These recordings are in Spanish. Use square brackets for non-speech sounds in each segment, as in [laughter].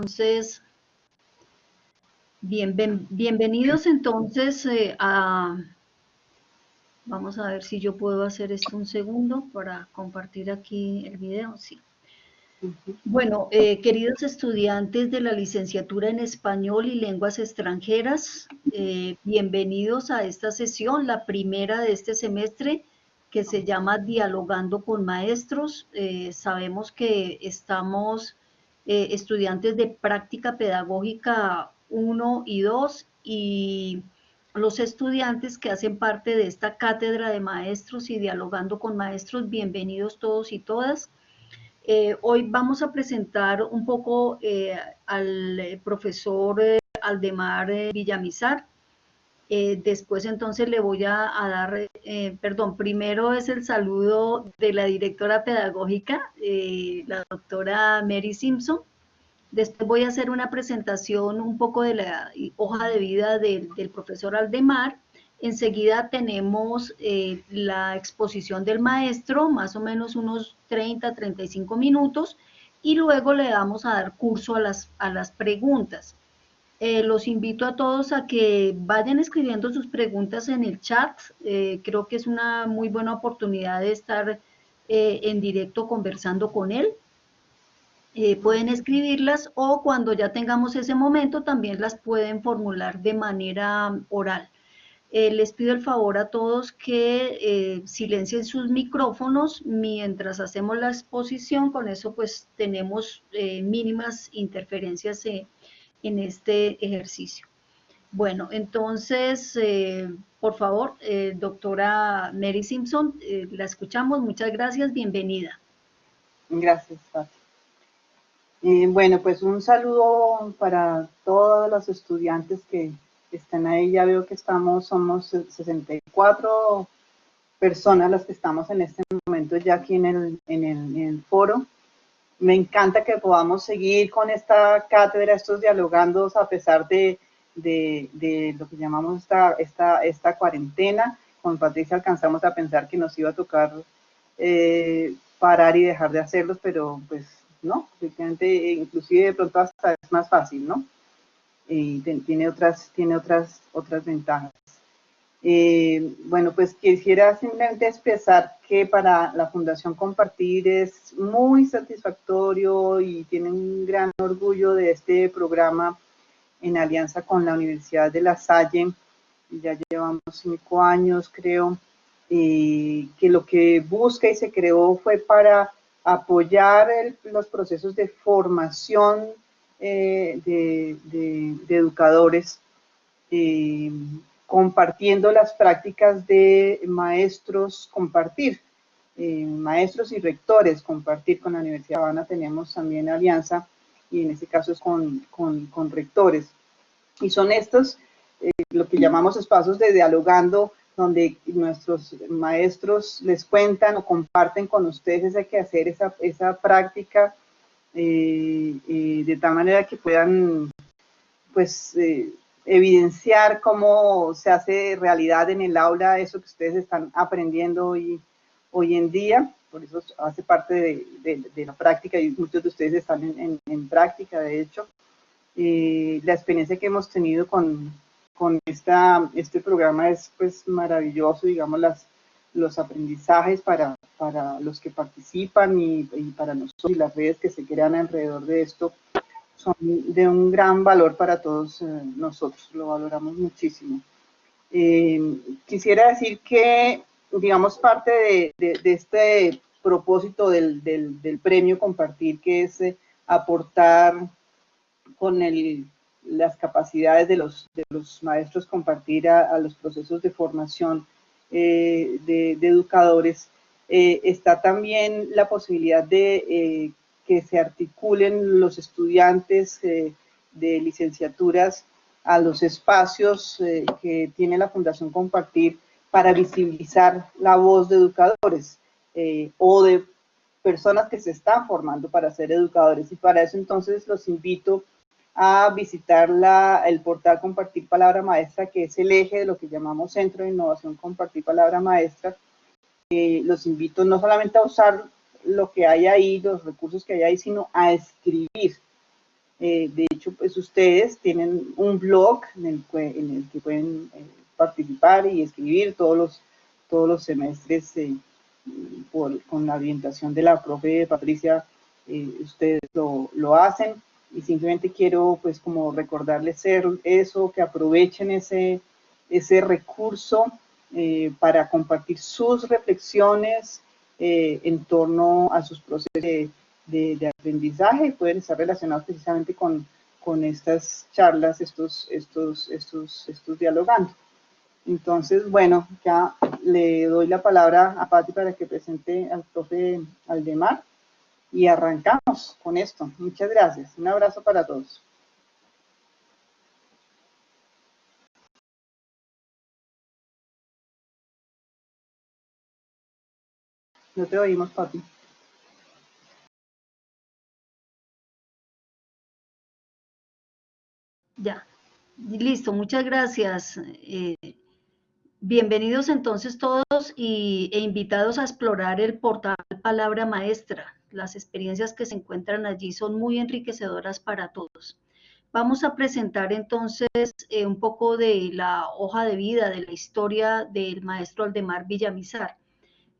Entonces, bien, bienvenidos entonces eh, a... Vamos a ver si yo puedo hacer esto un segundo para compartir aquí el video. Sí. Bueno, eh, queridos estudiantes de la licenciatura en Español y Lenguas Extranjeras, eh, bienvenidos a esta sesión, la primera de este semestre, que se llama Dialogando con Maestros. sabemos que estamos eh, estudiantes de práctica pedagógica 1 y 2 y los estudiantes que hacen parte de esta cátedra de maestros y dialogando con maestros, bienvenidos todos y todas. Eh, hoy vamos a presentar un poco eh, al profesor Aldemar Villamizar. Después entonces le voy a, dar, perdón, primero es el saludo de la directora pedagógica, la doctora Mary Simpson. Después voy a hacer una presentación un poco de la hoja de vida del, profesor Aldemar. Enseguida tenemos eh, la exposición del maestro, más o menos unos 30, 35 minutos, y luego le vamos a dar curso a las, a las preguntas. Eh, los invito a todos a que vayan escribiendo sus preguntas en el chat. Eh, creo que es una muy buena oportunidad de estar en directo conversando con él. Eh, pueden escribirlas o cuando ya tengamos ese momento también las pueden formular de manera oral. Eh, les pido el favor a todos que eh, silencien sus micrófonos mientras hacemos la exposición, con eso pues tenemos mínimas interferencias en este ejercicio. Bueno, entonces, por favor, doctora Mary Simpson, la escuchamos, muchas gracias, bienvenida. Gracias, Pati. Eh, bueno, pues un saludo para todos los estudiantes que están ahí. Ya veo que estamos, somos 64 personas las que estamos en este momento ya aquí en el, en el, foro. Me encanta que podamos seguir con esta cátedra, estos dialogandos a pesar de, de, lo que llamamos esta, esta, esta cuarentena. Con Patricia alcanzamos a pensar que nos iba a tocar eh, parar y dejar de hacerlos, pero pues ¿no? Inclusive de pronto hasta es más fácil, ¿no? Y tiene otras, tiene otras, otras ventajas. Eh, bueno, pues quisiera simplemente expresar que para la Fundación Compartir es muy satisfactorio y tiene un gran orgullo de este programa en alianza con la Universidad de La Salle. Ya llevamos cinco años, creo, que lo que busca y se creó fue para apoyar los procesos de formación eh, de, educadores, eh, compartiendo las prácticas de maestros, compartir, eh, maestros y rectores, compartir con la Universidad de Habana, tenemos también alianza, y en este caso es con, con rectores. Y son estos, lo que llamamos espacios de dialogando donde nuestros maestros les cuentan o comparten con ustedes ese quehacer, esa, esa práctica, eh, eh, de tal manera que puedan pues eh, evidenciar cómo se hace realidad en el aula eso que ustedes están aprendiendo hoy, hoy en día, por eso hace parte de, la práctica y muchos de ustedes están en, en práctica, de hecho. la experiencia que hemos tenido con, con esta, este programa es pues maravilloso, digamos, las, los aprendizajes para, para los que participan y, para nosotros y las redes que se crean alrededor de esto son de un gran valor para todos eh, nosotros, lo valoramos muchísimo. Eh, quisiera decir que, digamos, parte de, este propósito del, premio compartir, que es eh, aportar con el las capacidades de los, maestros compartir a, los procesos de formación de, educadores, está también la posibilidad de que se articulen los estudiantes de licenciaturas a los espacios que tiene la Fundación Compartir para visibilizar la voz de educadores o de personas que se están formando para ser educadores. Y para eso entonces los invito a visitar la, el portal Compartir Palabra Maestra, que es el eje de lo que llamamos Centro de Innovación Compartir Palabra Maestra. Eh, los invito no solamente a usar lo que hay ahí, los recursos que hay ahí, sino a escribir. Eh, de hecho, pues ustedes tienen un blog en el, en el que pueden eh, participar y escribir todos los, todos los semestres con la orientación de la profe Patricia, ustedes lo, lo hacen. Y simplemente quiero pues como recordarles eso, que aprovechen ese, ese recurso eh, para compartir sus reflexiones eh, en torno a sus procesos de, aprendizaje pueden estar relacionados precisamente con, con estas charlas, estos, estos, estos, estos dialogando. Entonces, bueno, ya le doy la palabra a Patti para que presente al profe Aldemar y arrancamos con esto. Muchas gracias. Un abrazo para todos. No te oímos, papi. Ya, listo, muchas gracias. Eh, bienvenidos entonces todos y, e invitados a explorar el portal Palabra Maestra. Las experiencias que se encuentran allí son muy enriquecedoras para todos. Vamos a presentar entonces eh, un poco de la hoja de vida, de la historia del maestro Aldemar Villamizar.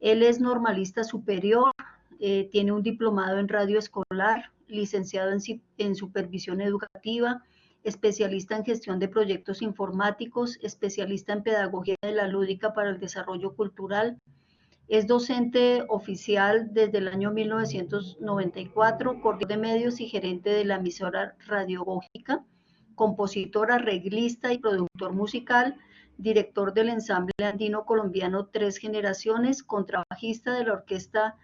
Él es normalista superior, eh, tiene un diplomado en radio escolar, licenciado en, supervisión educativa, especialista en gestión de proyectos informáticos, especialista en pedagogía de la lúdica para el desarrollo cultural, es docente oficial desde el año 1994, coordinador de medios y gerente de la emisora radiogógica, compositor, arreglista y productor musical, director del ensamble andino colombiano Tres Generaciones, contrabajista de la Orquesta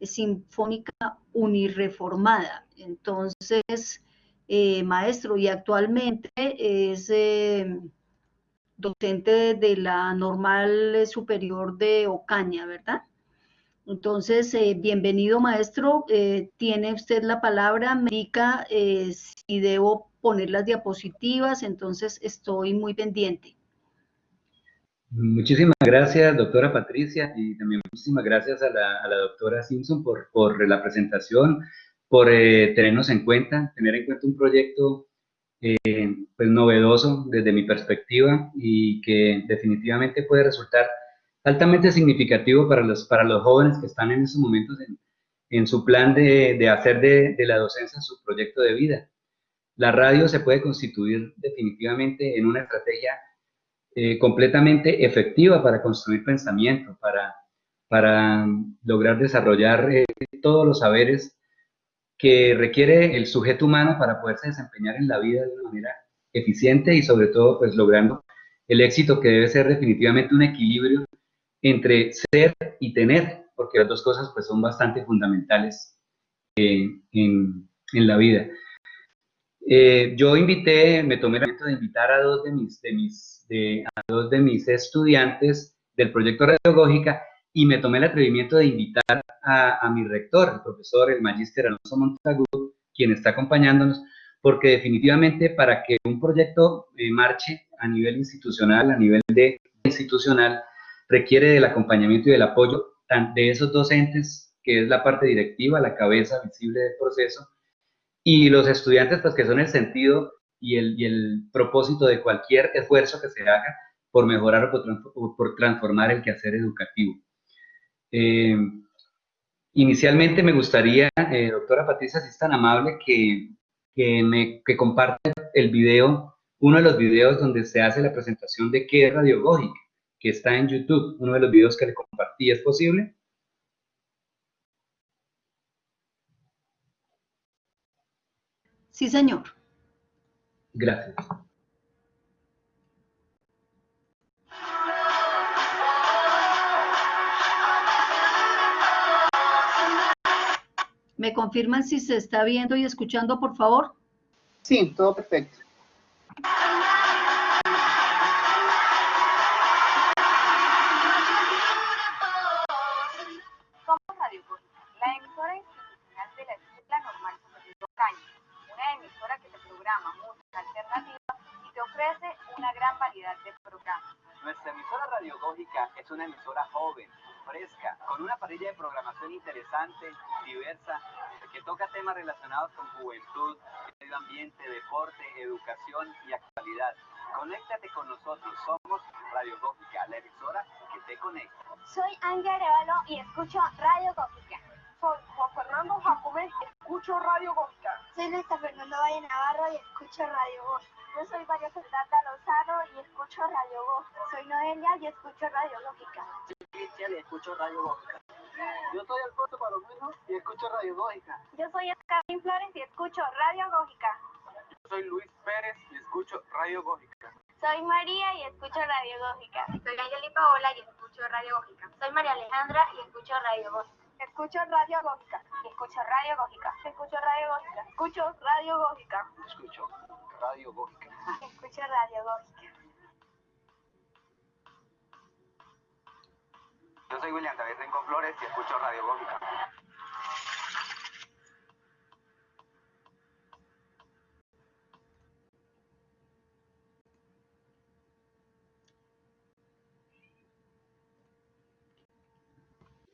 Sinfónica Unireformada. Entonces, eh, maestro, y actualmente es... Eh, docente de la Normal Superior de Ocaña, ¿verdad? Entonces, eh, bienvenido maestro, tiene usted la palabra, me si debo poner las diapositivas, entonces estoy muy pendiente. Muchísimas gracias, doctora Patricia, y también muchísimas gracias a la, doctora Simpson por, la presentación, por tenernos en cuenta, tener en cuenta un proyecto eh, pues novedoso desde mi perspectiva y que definitivamente puede resultar altamente significativo para los, para los jóvenes que están en esos momentos en, en su plan de, de hacer de, de, la docencia su proyecto de vida. La radio se puede constituir definitivamente en una estrategia eh, completamente efectiva para construir pensamiento, para, para lograr desarrollar eh, todos los saberes que requiere el sujeto humano para poderse desempeñar en la vida de una manera eficiente y sobre todo pues logrando el éxito que debe ser definitivamente un equilibrio entre ser y tener, porque las dos cosas pues son bastante fundamentales en, en, la vida. Eh, yo invité, me tomé el momento de invitar a dos de mis, de mis, a dos de mis estudiantes del proyecto Radiológica y me tomé el atrevimiento de invitar a, mi rector, el profesor, el magíster Alonso Montagut, quien está acompañándonos, porque definitivamente para que un proyecto eh, marche a nivel institucional, a nivel de institucional, requiere del acompañamiento y del apoyo de esos docentes, que es la parte directiva, la cabeza visible del proceso, y los estudiantes, pues que son el sentido y el, propósito de cualquier esfuerzo que se haga por mejorar o por transformar el quehacer educativo. Eh, inicialmente me gustaría, eh, doctora Patricia, si es tan amable, que, que, que comparte el video, uno de los videos donde se hace la presentación de qué es Radiogógica, que está en YouTube, uno de los videos que le compartí, ¿es posible? Sí, señor. Gracias. ¿Me confirman si se está viendo y escuchando, por favor? Sí, todo perfecto. Soy María y escucho Radio Gótica. Soy Angeli Paola y escucho Radio Gótica. Soy María Alejandra y escucho Radio Gótica. Escucho Radio Gótica. Escucho Radio Gótica. Escucho Radio Gótica. Escucho Radio Gótica. Escucho Radio Gótica. Escucho Radio Gótica. Yo soy William David Rincón Flores y escucho Radio Gótica.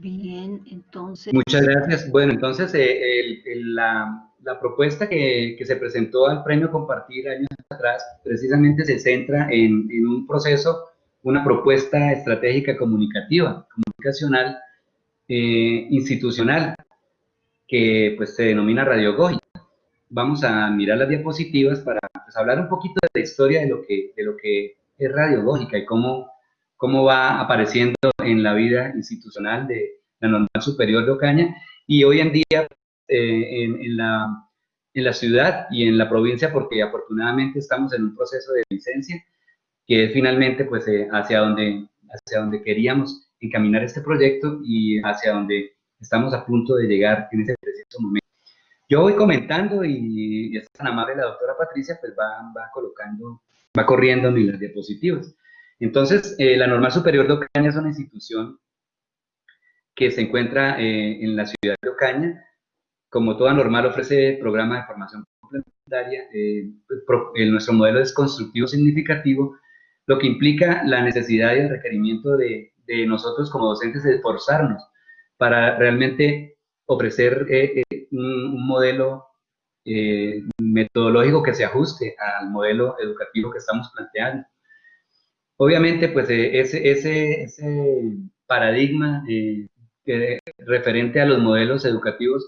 Bien, entonces... Muchas gracias. Bueno, entonces eh, el, el, la, la, propuesta que, que, se presentó al Premio Compartir años atrás precisamente se centra en, en, un proceso, una propuesta estratégica comunicativa, comunicacional, eh, institucional, que pues se denomina radiogógica. Vamos a mirar las diapositivas para pues, hablar un poquito de la historia de lo que, de lo que es radiogógica y cómo cómo va apareciendo en la vida institucional de la Normal Superior de Ocaña y hoy en día eh, en, en, la, en, la, ciudad y en la provincia porque afortunadamente estamos en un proceso de licencia que es finalmente pues eh, hacia, donde, hacia donde queríamos encaminar este proyecto y hacia donde estamos a punto de llegar en ese preciso momento. Yo voy comentando y, y es tan amable la doctora Patricia pues va, va colocando, va corriendo en las diapositivas. Entonces, eh, la Normal Superior de Ocaña es una institución que se encuentra eh, en la ciudad de Ocaña. Como toda normal, ofrece programas de formación complementaria. Eh, pro, nuestro modelo es constructivo significativo, lo que implica la necesidad y el requerimiento de, nosotros como docentes de esforzarnos para realmente ofrecer un, modelo metodológico que se ajuste al modelo educativo que estamos planteando. Obviamente, pues ese, ese, paradigma eh, referente a los modelos educativos,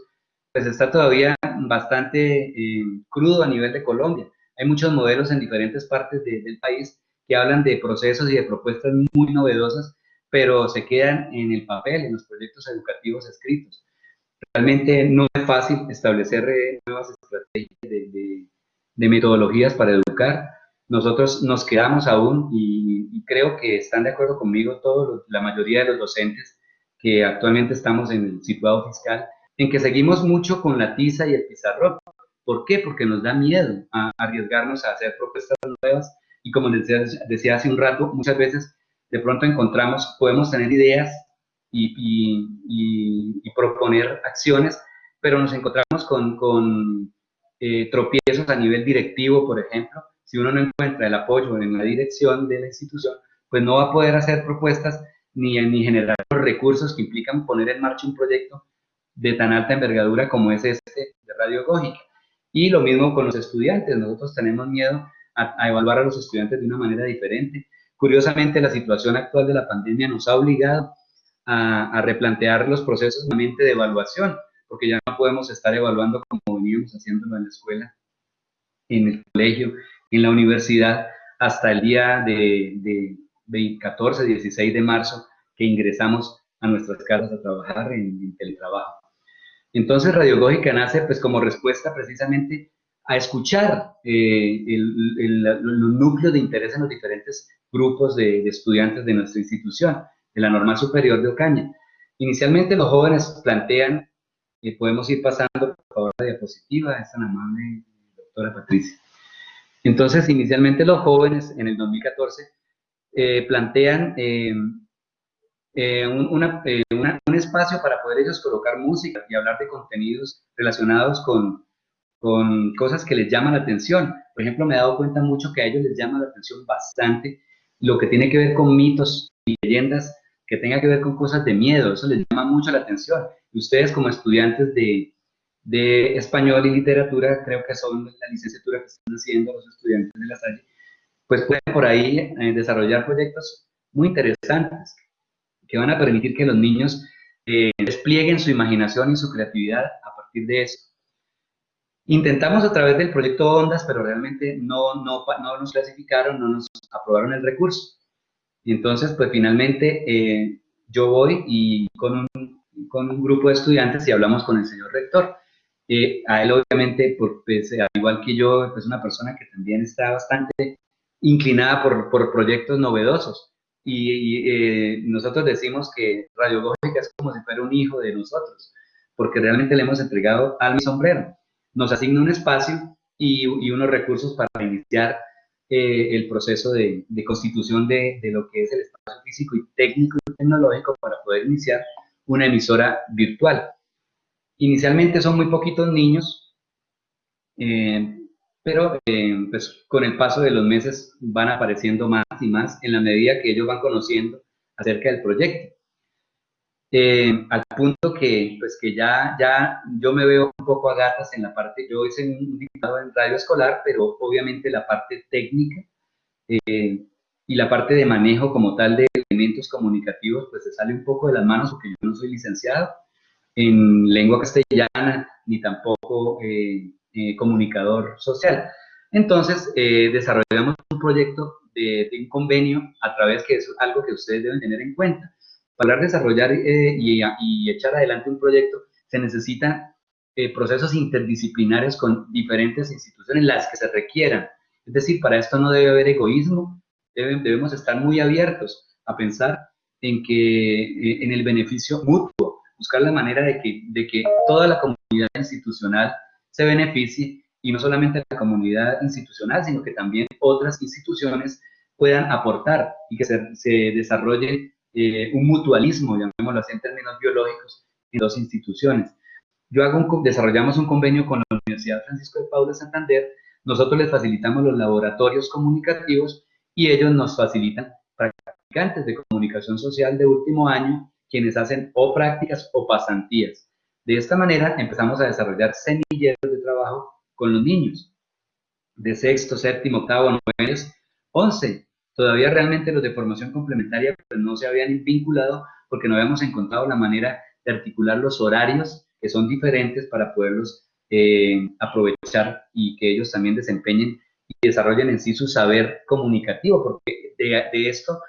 pues está todavía bastante eh, crudo a nivel de Colombia. Hay muchos modelos en diferentes partes de, del país que hablan de procesos y de propuestas muy novedosas, pero se quedan en el papel, en los proyectos educativos escritos. Realmente no es fácil establecer eh, nuevas estrategias de metodologías para educar, nosotros nos quedamos aún y, y, creo que están de acuerdo conmigo todos, la mayoría de los docentes que actualmente estamos en el situado fiscal, en que seguimos mucho con la tiza y el pizarrón. ¿Por qué? Porque nos da miedo a arriesgarnos a hacer propuestas nuevas y como les decía, decía hace un rato, muchas veces de pronto encontramos, podemos tener ideas y, y, y proponer acciones, pero nos encontramos con, con eh, tropiezos a nivel directivo, por ejemplo, si uno no encuentra el apoyo en la dirección de la institución, pues no va a poder hacer propuestas ni, ni generar los recursos que implican poner en marcha un proyecto de tan alta envergadura como es este de radiogógica. Y lo mismo con los estudiantes, nosotros tenemos miedo a, a, evaluar a los estudiantes de una manera diferente. Curiosamente, la situación actual de la pandemia nos ha obligado a, a replantear los procesos de evaluación, porque ya no podemos estar evaluando como veníamos haciéndolo en la escuela, en el colegio, en la universidad hasta el día de, de, de 14, 16 de marzo que ingresamos a nuestras casas a trabajar en, en teletrabajo. Entonces Radiogógica nace pues como respuesta precisamente a escuchar eh, el, el, los núcleos de interés en los diferentes grupos de, de, estudiantes de nuestra institución, de la Normal Superior de Ocaña. Inicialmente los jóvenes plantean, eh, podemos ir pasando por favor la diapositiva, es tan amable doctora Patricia. Entonces, inicialmente los jóvenes en el 2014 eh, plantean eh, eh, un, espacio para poder ellos colocar música y hablar de contenidos relacionados con, con, cosas que les llaman la atención. Por ejemplo, me he dado cuenta mucho que a ellos les llama la atención bastante lo que tiene que ver con mitos y leyendas que tenga que ver con cosas de miedo, eso les llama mucho la atención. Y ustedes como estudiantes de, de español y literatura, creo que son la licenciatura que están haciendo los estudiantes de la Salle, pues pueden por ahí eh, desarrollar proyectos muy interesantes que van a permitir que los niños eh, desplieguen su imaginación y su creatividad a partir de eso. Intentamos a través del proyecto Ondas, pero realmente no, no, no nos clasificaron, no nos aprobaron el recurso. Y entonces, pues finalmente eh, yo voy y con un, con un, grupo de estudiantes y hablamos con el señor rector. Eh, a él obviamente, por, pues, al igual que yo, es pues, una persona que también está bastante inclinada por, proyectos novedosos. Y, eh, nosotros decimos que Radiogógica es como si fuera un hijo de nosotros, porque realmente le hemos entregado al mi sombrero nos asigna un espacio y, unos recursos para iniciar eh, el proceso de, constitución de, lo que es el espacio físico y técnico y tecnológico para poder iniciar una emisora virtual. Inicialmente son muy poquitos niños, eh, pero eh, pues, con el paso de los meses van apareciendo más y más en la medida que ellos van conociendo acerca del proyecto. Eh, al punto que, pues que ya, ya yo me veo un poco a gatas en la parte, yo hice un diputado en radio escolar, pero obviamente la parte técnica y la parte de manejo como tal de elementos comunicativos, pues se sale un poco de las manos porque yo no soy licenciado en lengua castellana ni tampoco eh, comunicador social. Entonces, desarrollamos un proyecto de, de un convenio a través que es algo que ustedes deben tener en cuenta para desarrollar eh, y, echar adelante un proyecto, se necesitan eh, procesos interdisciplinarios con diferentes instituciones, las que se requieran. Es decir, para esto no debe haber egoísmo, debemos estar muy abiertos a pensar en, que, eh, en el beneficio mutuo, buscar la manera de que, de que toda la comunidad institucional se beneficie y no solamente la comunidad institucional, sino que también otras instituciones puedan aportar y que se, se desarrolle eh, un mutualismo, llamémoslo así en términos biológicos, en dos instituciones. Yo hago un, desarrollamos un convenio con la Universidad Francisco de Paula Santander, nosotros les facilitamos los laboratorios comunicativos y ellos nos facilitan practicantes de comunicación social de último año, quienes hacen o prácticas o pasantías. De esta manera empezamos a desarrollar semilleros de trabajo con los niños de sexto, séptimo, octavo, noveno, once, Todavía realmente los de formación complementaria pues, no se habían vinculado porque no habíamos encontrado la manera de articular los horarios que son diferentes para poderlos eh, aprovechar y que ellos también desempeñen y desarrollen en sí su saber comunicativo, porque de, esto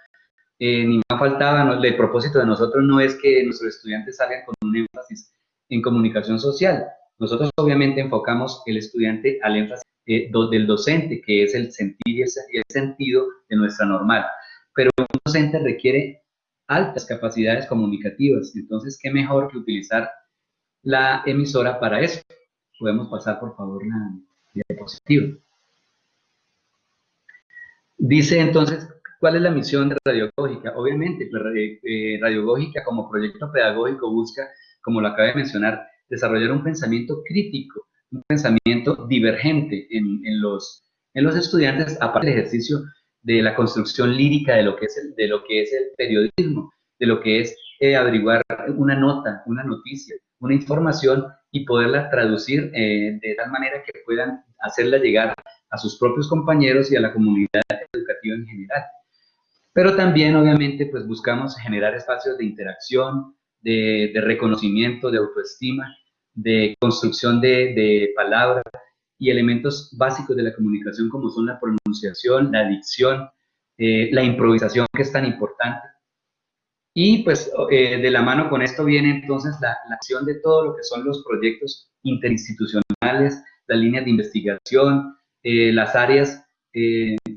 eh, ni más faltaba, no, el propósito de nosotros no es que nuestros estudiantes salgan con un énfasis en comunicación social, nosotros obviamente enfocamos el estudiante al énfasis eh, del docente, que es el sentir y el, sentido de nuestra normal. Pero un docente requiere altas capacidades comunicativas, entonces, ¿qué mejor que utilizar la emisora para eso? Podemos pasar, por favor, la diapositiva. Dice entonces, ¿cuál es la misión de Radiogógica? Obviamente, pues, eh, Radiogógica como proyecto pedagógico busca, como lo acabé de mencionar, desarrollar un pensamiento crítico un pensamiento divergente en, los, en los estudiantes, aparte del ejercicio de la construcción lírica de lo que es el, de lo que es el periodismo, de lo que es eh, averiguar una nota, una noticia, una información y poderla traducir eh, de tal manera que puedan hacerla llegar a sus propios compañeros y a la comunidad educativa en general. Pero también, obviamente, pues buscamos generar espacios de interacción, de, de reconocimiento, de autoestima, de construcción de, palabras y elementos básicos de la comunicación como son la pronunciación, la dicción, eh, la improvisación que es tan importante. Y pues eh, de la mano con esto viene entonces la, acción de todo lo que son los proyectos interinstitucionales, las líneas de investigación, eh, las áreas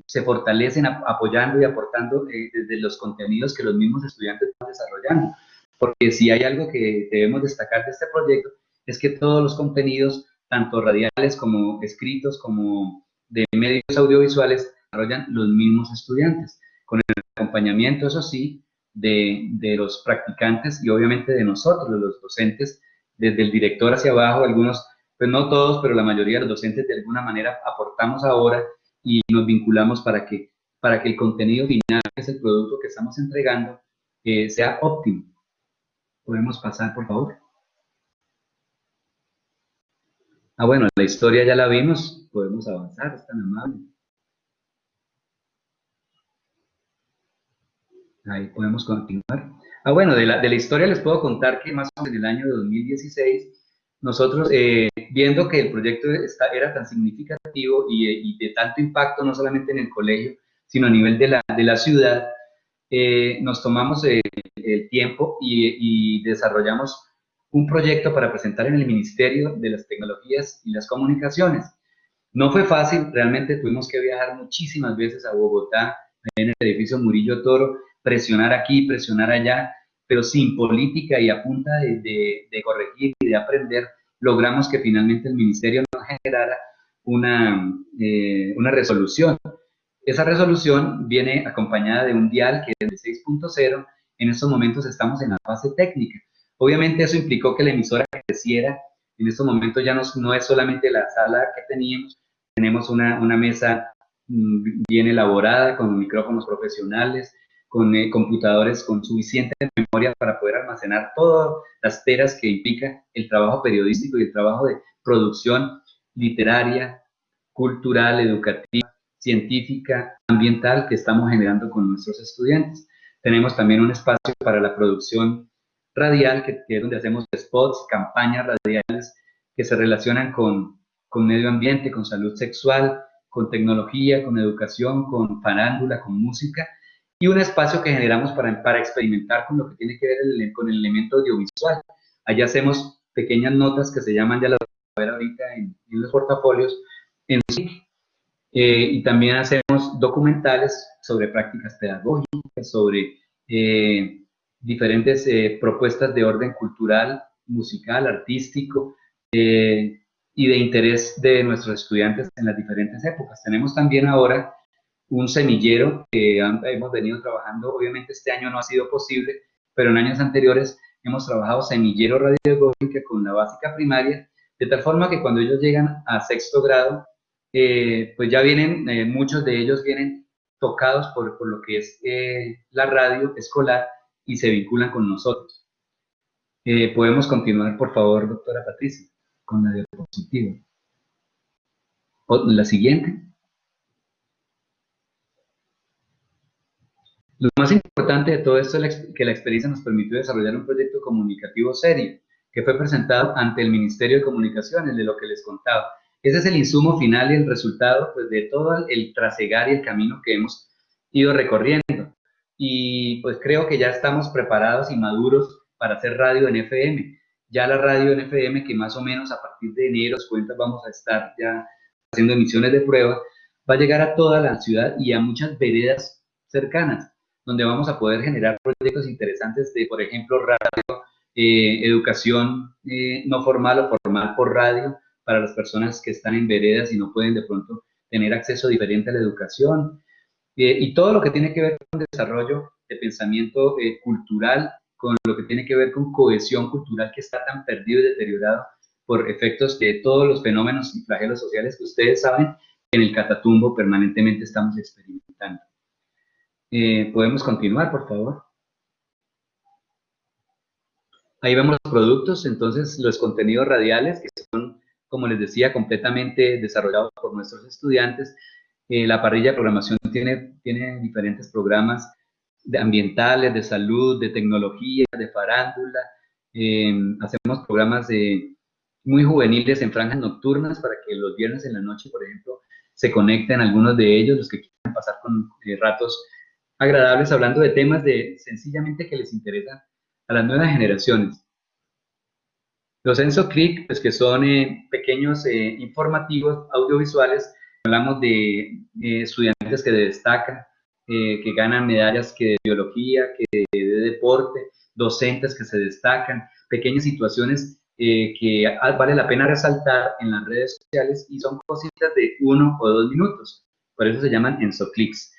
se fortalecen apoyando y aportando desde los contenidos que los mismos estudiantes están desarrollando. Porque si hay algo que debemos destacar de este proyecto es que todos los contenidos, tanto radiales como escritos, como de medios audiovisuales, desarrollan los mismos estudiantes, con el acompañamiento, eso sí, de, de, los practicantes y obviamente de nosotros, los docentes, desde el director hacia abajo, algunos, pues no todos, pero la mayoría de los docentes de alguna manera aportamos ahora y nos vinculamos para que para que el contenido final, que es el producto que estamos entregando, eh, sea óptimo. ¿Podemos pasar, por favor? Ah, bueno, la historia ya la vimos, podemos avanzar, es tan amable. Ahí podemos continuar. Ah, bueno, de la, de la historia les puedo contar que más o menos en el año 2016, nosotros, eh, viendo que el proyecto era tan significativo y, de tanto impacto, no solamente en el colegio, sino a nivel de la, de la ciudad, eh, nos tomamos el tiempo y, y desarrollamos un proyecto para presentar en el Ministerio de las Tecnologías y las Comunicaciones. No fue fácil, realmente tuvimos que viajar muchísimas veces a Bogotá, en el edificio Murillo Toro, presionar aquí, presionar allá, pero sin política y a punta de, corregir y de aprender, logramos que finalmente el ministerio nos generara una, eh, una resolución. Esa resolución viene acompañada de un dial que es de 6.0. En estos momentos estamos en la fase técnica. Obviamente eso implicó que la emisora creciera. En estos momentos ya no, no es solamente la sala que teníamos, tenemos una, una mesa mm, bien elaborada con micrófonos profesionales, con eh, computadores con suficiente memoria para poder almacenar todas las teras que implica el trabajo periodístico y el trabajo de producción literaria, cultural, educativa, científica, ambiental que estamos generando con nuestros estudiantes. Tenemos también un espacio para la producción radial, que, es donde hacemos spots, campañas radiales que se relacionan con, con medio ambiente, con salud sexual, con tecnología, con educación, con farándula, con música, y un espacio que generamos para, para experimentar con lo que tiene que ver con el elemento audiovisual. Allá hacemos pequeñas notas que se llaman, ya las a ver ahorita en, los portafolios, en. Eh, y también hacemos documentales sobre prácticas pedagógicas, sobre eh, diferentes eh, propuestas de orden cultural, musical, artístico eh, y de interés de nuestros estudiantes en las diferentes épocas. Tenemos también ahora un semillero que hemos venido trabajando, obviamente este año no ha sido posible, pero en años anteriores hemos trabajado semillero radiográfica con la básica primaria, de tal forma que cuando ellos llegan a sexto grado, eh, pues ya vienen, muchos de ellos vienen tocados por, por lo que es la radio escolar y se vinculan con nosotros. Eh, podemos continuar, por favor, doctora Patricia, con la diapositiva. la siguiente. Lo más importante de todo esto es que la experiencia nos permitió desarrollar un proyecto comunicativo serio, que fue presentado ante el Ministerio de Comunicaciones, de lo que les contaba. Ese es el insumo final y el resultado pues, de todo el trasegar y el camino que hemos ido recorriendo y pues creo que ya estamos preparados y maduros para hacer radio en FM. Ya la radio en FM, que más o menos a partir de enero, cuentas, vamos a estar ya haciendo emisiones de prueba, va a llegar a toda la ciudad y a muchas veredas cercanas, donde vamos a poder generar proyectos interesantes de, por ejemplo, radio, eh, educación eh, no formal o formal por radio, para las personas que están en veredas y no pueden de pronto tener acceso diferente a la educación, eh, y todo lo que tiene que ver con desarrollo de pensamiento cultural, con lo que tiene que ver con cohesión cultural que está tan perdido y deteriorado por efectos de todos los fenómenos y flagelos sociales que ustedes saben en el Catatumbo permanentemente estamos experimentando. Eh, ¿Podemos continuar, por favor? Ahí vemos los productos, entonces los contenidos radiales que son, como les decía, completamente desarrollados por nuestros estudiantes, eh, la parrilla de programación tiene, tiene diferentes programas de ambientales, de salud, de tecnología, de farándula. Em, hacemos programas de, muy juveniles en franjas nocturnas para que los viernes en la noche, por ejemplo, se conecten algunos de ellos, los que quieran pasar con eh, ratos agradables hablando de temas de sencillamente que les interesan a las nuevas generaciones. Los EnsoClick, pues que son eh, pequeños informativos audiovisuales Hablamos de estudiantes que destacan, eh, que ganan medallas que de biología, que de, deporte, docentes que se destacan, pequeñas situaciones eh, que vale la pena resaltar en las redes sociales y son cositas de uno o dos minutos. Por eso se llaman EnsoClicks.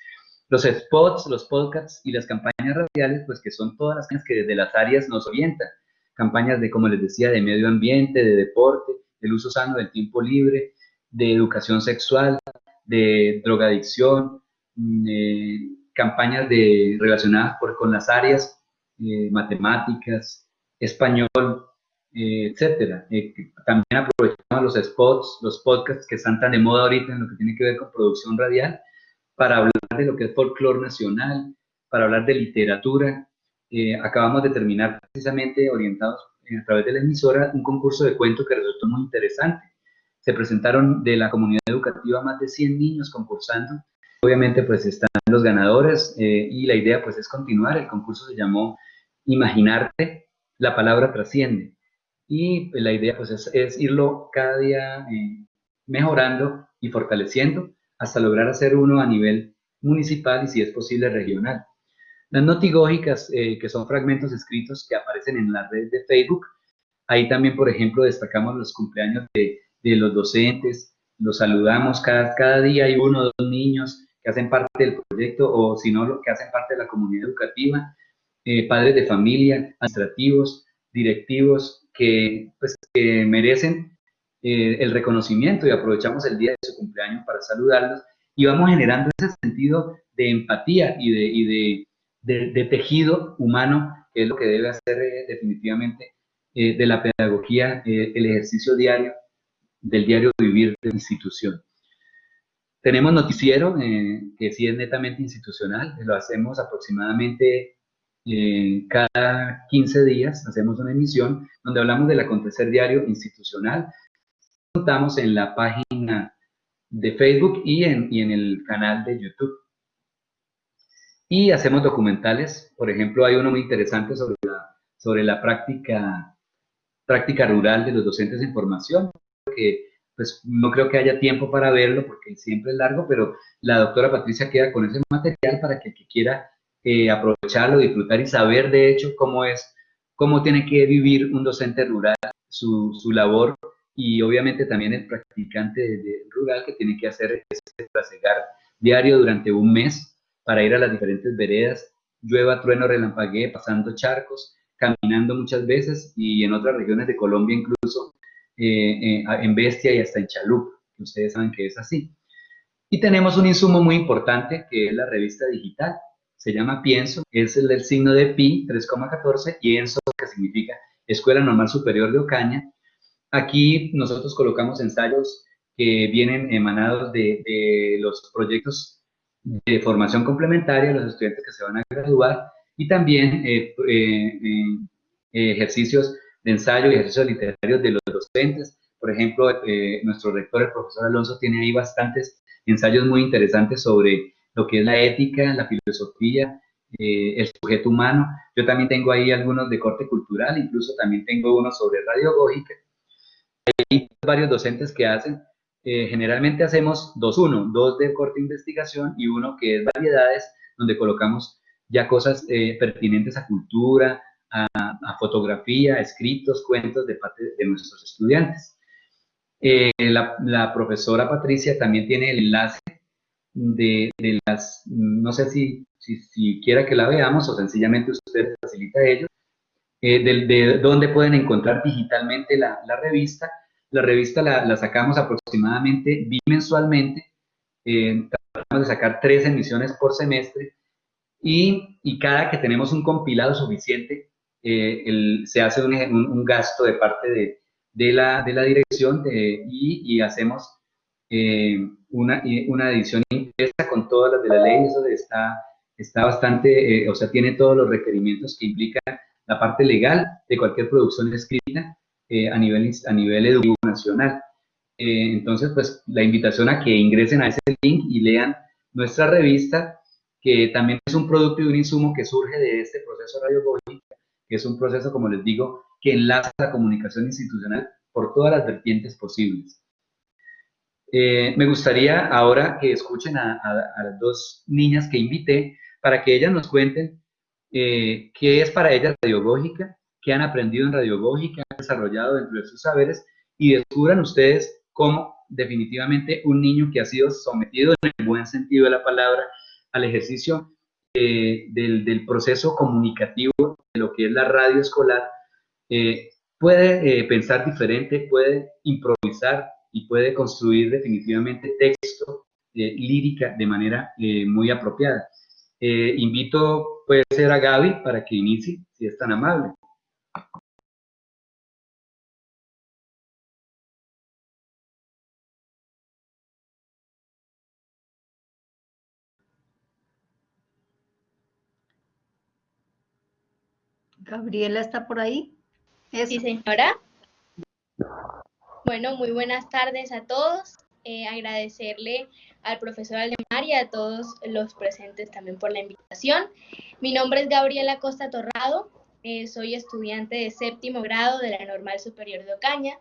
Los spots, los podcasts y las campañas radiales, pues que son todas las que desde las áreas nos orientan. Campañas de, como les decía, de medio ambiente, de deporte, del uso sano del tiempo libre, de educación sexual, de drogadicción, mm, campañas de, relacionadas con las áreas matemáticas, español, etcétera. también aprovechamos los spots, los podcasts que están tan de moda ahorita en lo que tiene que ver con producción radial para hablar de lo que es folclore nacional, para hablar de literatura. acabamos de terminar precisamente orientados a través de la emisora un concurso de cuentos que resultó muy interesante. Se presentaron de la comunidad educativa más de 100 niños concursando. Obviamente pues están los ganadores eh, y la idea pues es continuar. El concurso se llamó Imaginarte, la palabra trasciende. Y la idea pues es, irlo cada día eh, mejorando y fortaleciendo hasta lograr hacer uno a nivel municipal y si es posible regional. Las notigógicas, eh, que son fragmentos escritos que aparecen en la red de Facebook, ahí también, por ejemplo, destacamos los cumpleaños de, de los docentes, los saludamos cada, cada día, hay uno o dos niños que hacen parte del proyecto o si no, que hacen parte de la comunidad educativa, eh, padres de familia, administrativos, directivos, que, pues, que merecen eh, el reconocimiento y aprovechamos el día de su cumpleaños para saludarlos y vamos generando ese sentido de empatía y de, y de de, tejido humano, que es lo que debe hacer eh, definitivamente eh, de la pedagogía eh, el ejercicio diario del diario vivir de la institución. Tenemos noticiero, que sí es netamente institucional, lo hacemos aproximadamente cada 15 días, hacemos una emisión donde hablamos del acontecer diario institucional. Contamos en la página de Facebook y en, y en el canal de YouTube. Y hacemos documentales, por ejemplo, hay uno muy interesante sobre la, sobre la práctica, práctica rural de los docentes en formación, que pues no creo que haya tiempo para verlo porque siempre es largo, pero la doctora Patricia queda con ese material para que que quiera eh, aprovecharlo, disfrutar y saber de hecho cómo es, cómo tiene que vivir un docente rural, su, su labor y obviamente también el practicante de, rural que tiene que hacer ese trasegar diario durante un mes para ir a las diferentes veredas, llueva, trueno, relampaguee, pasando charcos, caminando muchas veces y en otras regiones de Colombia incluso eh, eh, en Bestia y hasta en Chalup, que ustedes saben que es así. Y tenemos un insumo muy importante que es la revista digital, se llama Pienso, es el del signo de pi 3,14 y ENSO que significa Escuela Normal Superior de Ocaña. Aquí nosotros colocamos ensayos que vienen emanados de, los proyectos de formación complementaria los estudiantes que se van a graduar y también eh, eh, eh, ejercicios de ensayo y ejercicios literarios de los docentes. Por ejemplo, nuestro rector, el profesor Alonso, tiene ahí bastantes ensayos muy interesantes sobre lo que es la ética, la filosofía, el sujeto humano. Yo también tengo ahí algunos de corte cultural, incluso también tengo uno sobre radiogógica. Hay varios docentes que hacen eh, generalmente hacemos dos, uno, dos de corte investigación y uno que es variedades, donde colocamos ya cosas eh, pertinentes a cultura, a, fotografía, escritos, cuentos de parte de nuestros estudiantes. Eh, la, profesora Patricia también tiene el enlace de, las, no sé si, si, quiera que la veamos o sencillamente usted facilita ello, de, de, dónde pueden encontrar digitalmente la, la revista. La revista la, sacamos aproximadamente bimensualmente, eh, tratamos de sacar tres emisiones por semestre y, y cada que tenemos un compilado suficiente, eh, se hace un, un, gasto de parte de, de, la, la, dirección y, y, hacemos eh, una, una, edición impresa con todas las de la ley, eso está, está bastante, o sea, tiene todos los requerimientos que implica la parte legal de cualquier producción escrita eh, a, nivel, a nivel educativo nacional. Eh, entonces, pues la invitación a que ingresen a ese link y lean nuestra revista, que también es un producto y un insumo que surge de este proceso radiogógico, que es un proceso, como les digo, que enlaza la comunicación institucional por todas las vertientes posibles. Eh, me gustaría ahora que escuchen a, las dos niñas que invité para que ellas nos cuenten qué es para ellas radiogógica que han aprendido en radiogógica, han desarrollado dentro de sus saberes y descubran ustedes cómo definitivamente un niño que ha sido sometido en el buen sentido de la palabra al ejercicio eh, del, proceso comunicativo de lo que es la radio escolar, eh, puede eh, pensar diferente, puede improvisar y puede construir definitivamente texto lírica de manera muy apropiada. Invito, puede ser a Gaby para que inicie, si es tan amable. Gabriela está por ahí. Sí, señora. Bueno, muy buenas tardes a todos. Eh, agradecerle al profesor Aldemar y a todos los presentes también por la invitación. Mi nombre es Gabriela Costa Torrado, eh, soy estudiante de séptimo grado de la Normal Superior de Ocaña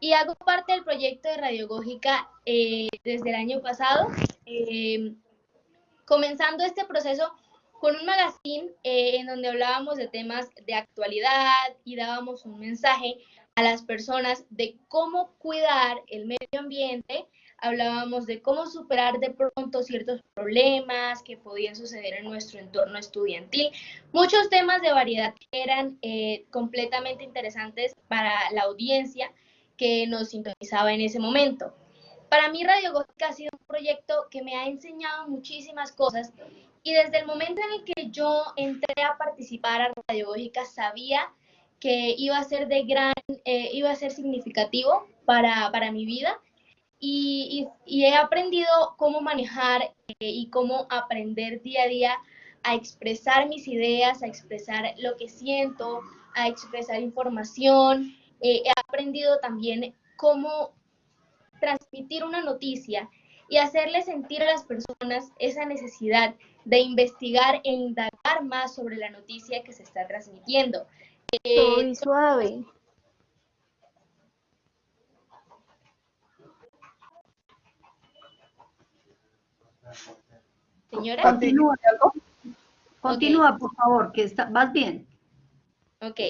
y hago parte del proyecto de Radiogógica eh, desde el año pasado, comenzando este proceso con un magazine eh, en donde hablábamos de temas de actualidad y dábamos un mensaje a las personas de cómo cuidar el medio ambiente, hablábamos de cómo superar de pronto ciertos problemas que podían suceder en nuestro entorno estudiantil, muchos temas de variedad que eran eh, completamente interesantes para la audiencia que nos sintonizaba en ese momento. Para mí Radio Gótica ha sido un proyecto que me ha enseñado muchísimas cosas y desde el momento en el que yo entré a participar a Radiológica, sabía que iba a ser de gran, eh, iba a ser significativo para, para mi vida y, he aprendido cómo manejar eh, y cómo aprender día a día a expresar mis ideas, a expresar lo que siento, a expresar información. Eh, he aprendido también cómo transmitir una noticia y hacerle sentir a las personas esa necesidad de investigar e indagar más sobre la noticia que se está transmitiendo. Eh, suave. Señora. Continúa, Continúa, por favor, que está, vas bien. Ok.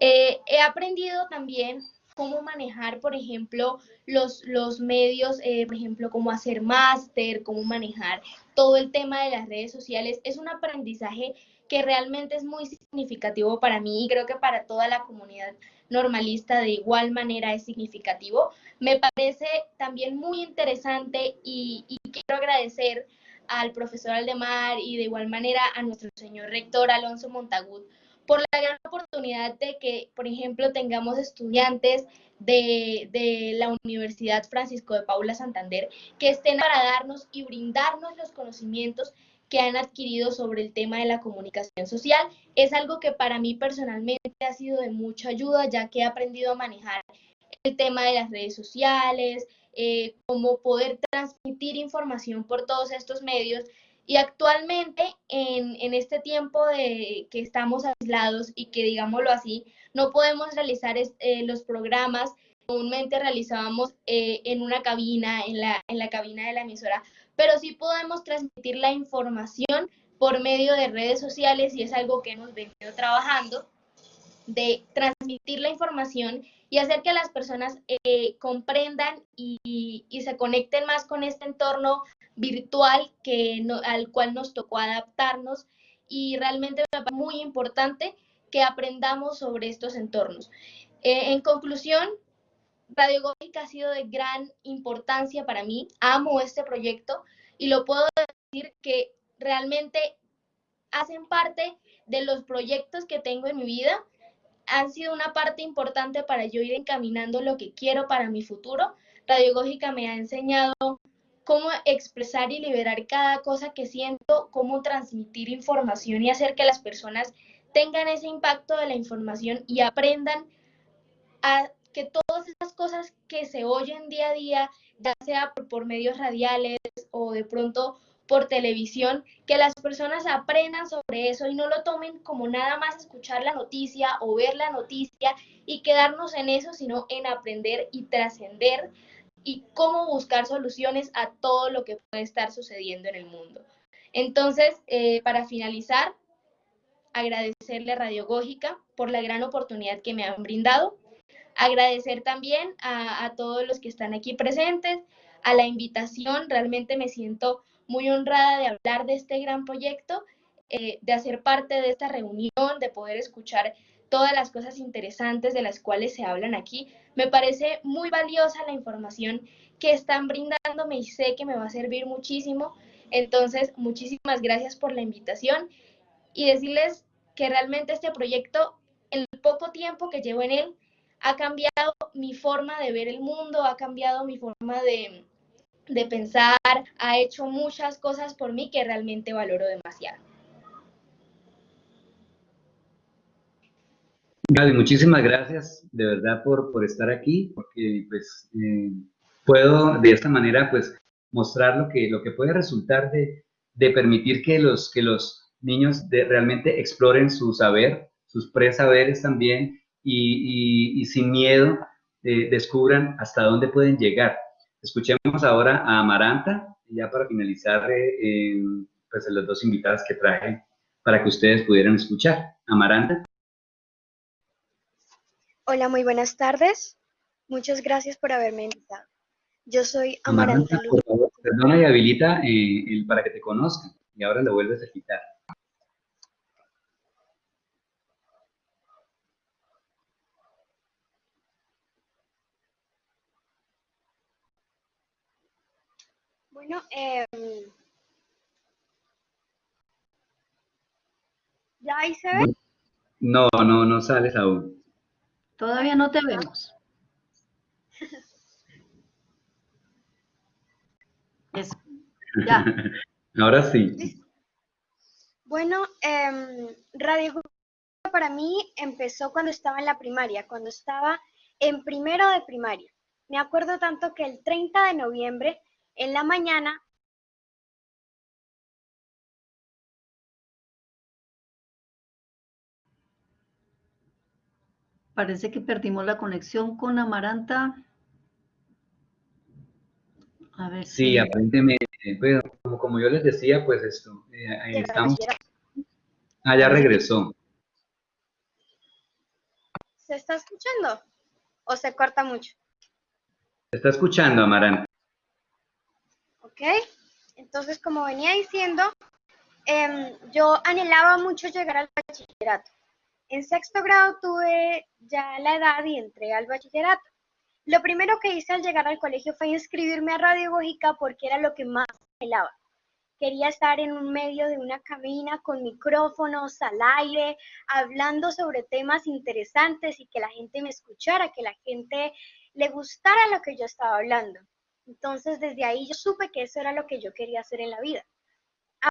Eh, he aprendido también cómo manejar, por ejemplo, los, los medios, eh, por ejemplo, cómo hacer máster, cómo manejar todo el tema de las redes sociales. Es un aprendizaje que realmente es muy significativo para mí y creo que para toda la comunidad normalista de igual manera es significativo. Me parece también muy interesante y, quiero agradecer al profesor Aldemar y de igual manera a nuestro señor rector Alonso Montagut por la gran oportunidad de que, por ejemplo, tengamos estudiantes de, de, la Universidad Francisco de Paula Santander que estén para darnos y brindarnos los conocimientos que han adquirido sobre el tema de la comunicación social. Es algo que para mí personalmente ha sido de mucha ayuda, ya que he aprendido a manejar el tema de las redes sociales, eh, cómo poder transmitir información por todos estos medios y actualmente, en, en, este tiempo de que estamos aislados y que, digámoslo así, no podemos realizar eh, los programas comúnmente realizábamos eh, en una cabina, en la, en la cabina de la emisora, pero sí podemos transmitir la información por medio de redes sociales y es algo que hemos venido trabajando, de transmitir la información y hacer que las personas eh, comprendan y, y, se conecten más con este entorno virtual que no, al cual nos tocó adaptarnos y realmente me parece muy importante que aprendamos sobre estos entornos. Eh, en conclusión, Radio Gótica ha sido de gran importancia para mí, amo este proyecto y lo puedo decir que realmente hacen parte de los proyectos que tengo en mi vida, han sido una parte importante para yo ir encaminando lo que quiero para mi futuro. Radiogógica me ha enseñado cómo expresar y liberar cada cosa que siento, cómo transmitir información y hacer que las personas tengan ese impacto de la información y aprendan a que todas esas cosas que se oyen día a día, ya sea por, medios radiales o de pronto por televisión, que las personas aprendan sobre eso y no lo tomen como nada más escuchar la noticia o ver la noticia y quedarnos en eso, sino en aprender y trascender y cómo buscar soluciones a todo lo que puede estar sucediendo en el mundo. Entonces, eh, para finalizar, agradecerle a Radiogógica por la gran oportunidad que me han brindado, agradecer también a, todos los que están aquí presentes, a la invitación, realmente me siento muy honrada de hablar de este gran proyecto, eh, de hacer parte de esta reunión, de poder escuchar todas las cosas interesantes de las cuales se hablan aquí. Me parece muy valiosa la información que están brindándome y sé que me va a servir muchísimo. Entonces, muchísimas gracias por la invitación y decirles que realmente este proyecto, en el poco tiempo que llevo en él, ha cambiado mi forma de ver el mundo, ha cambiado mi forma de, de pensar, ha hecho muchas cosas por mí que realmente valoro demasiado. Gaby, muchísimas gracias de verdad por, por estar aquí, porque pues eh, puedo de esta manera pues mostrar lo que, lo que puede resultar de, de permitir que los, que los niños realmente exploren su saber, sus presaberes también y, y, sin miedo eh, descubran hasta dónde pueden llegar. Escuchemos ahora a Amaranta, ya para finalizar eh, pues las dos invitadas que traje para que ustedes pudieran escuchar. Amaranta. Hola, muy buenas tardes. Muchas gracias por haberme invitado. Yo soy Amaranta. Amaranta por favor, perdona y habilita eh, el, para que te conozcan. Y ahora lo vuelves a quitar. Bueno, eh, ¿ya ahí se ve? No, no, no sales aún. Todavía no te vemos. [laughs] Eso. Ya. Ahora sí. Bueno, eh, Radio para mí empezó cuando estaba en la primaria, cuando estaba en primero de primaria. Me acuerdo tanto que el 30 de noviembre en la mañana Parece que perdimos la conexión con Amaranta. A ver sí, si... aparentemente, como, como, yo les decía, pues esto, eh, ahí estamos. Ah, ya regresó. ¿Se está escuchando? ¿O se corta mucho? Se está escuchando, Amaranta. ¿Ok? Entonces, como venía diciendo, eh, yo anhelaba mucho llegar al bachillerato. En sexto grado tuve ya la edad y entré al bachillerato. Lo primero que hice al llegar al colegio fue inscribirme a Radiogógica porque era lo que más anhelaba. Quería estar en un medio de una cabina con micrófonos al aire, hablando sobre temas interesantes y que la gente me escuchara, que la gente le gustara lo que yo estaba hablando. Entonces, desde ahí yo supe que eso era lo que yo quería hacer en la vida.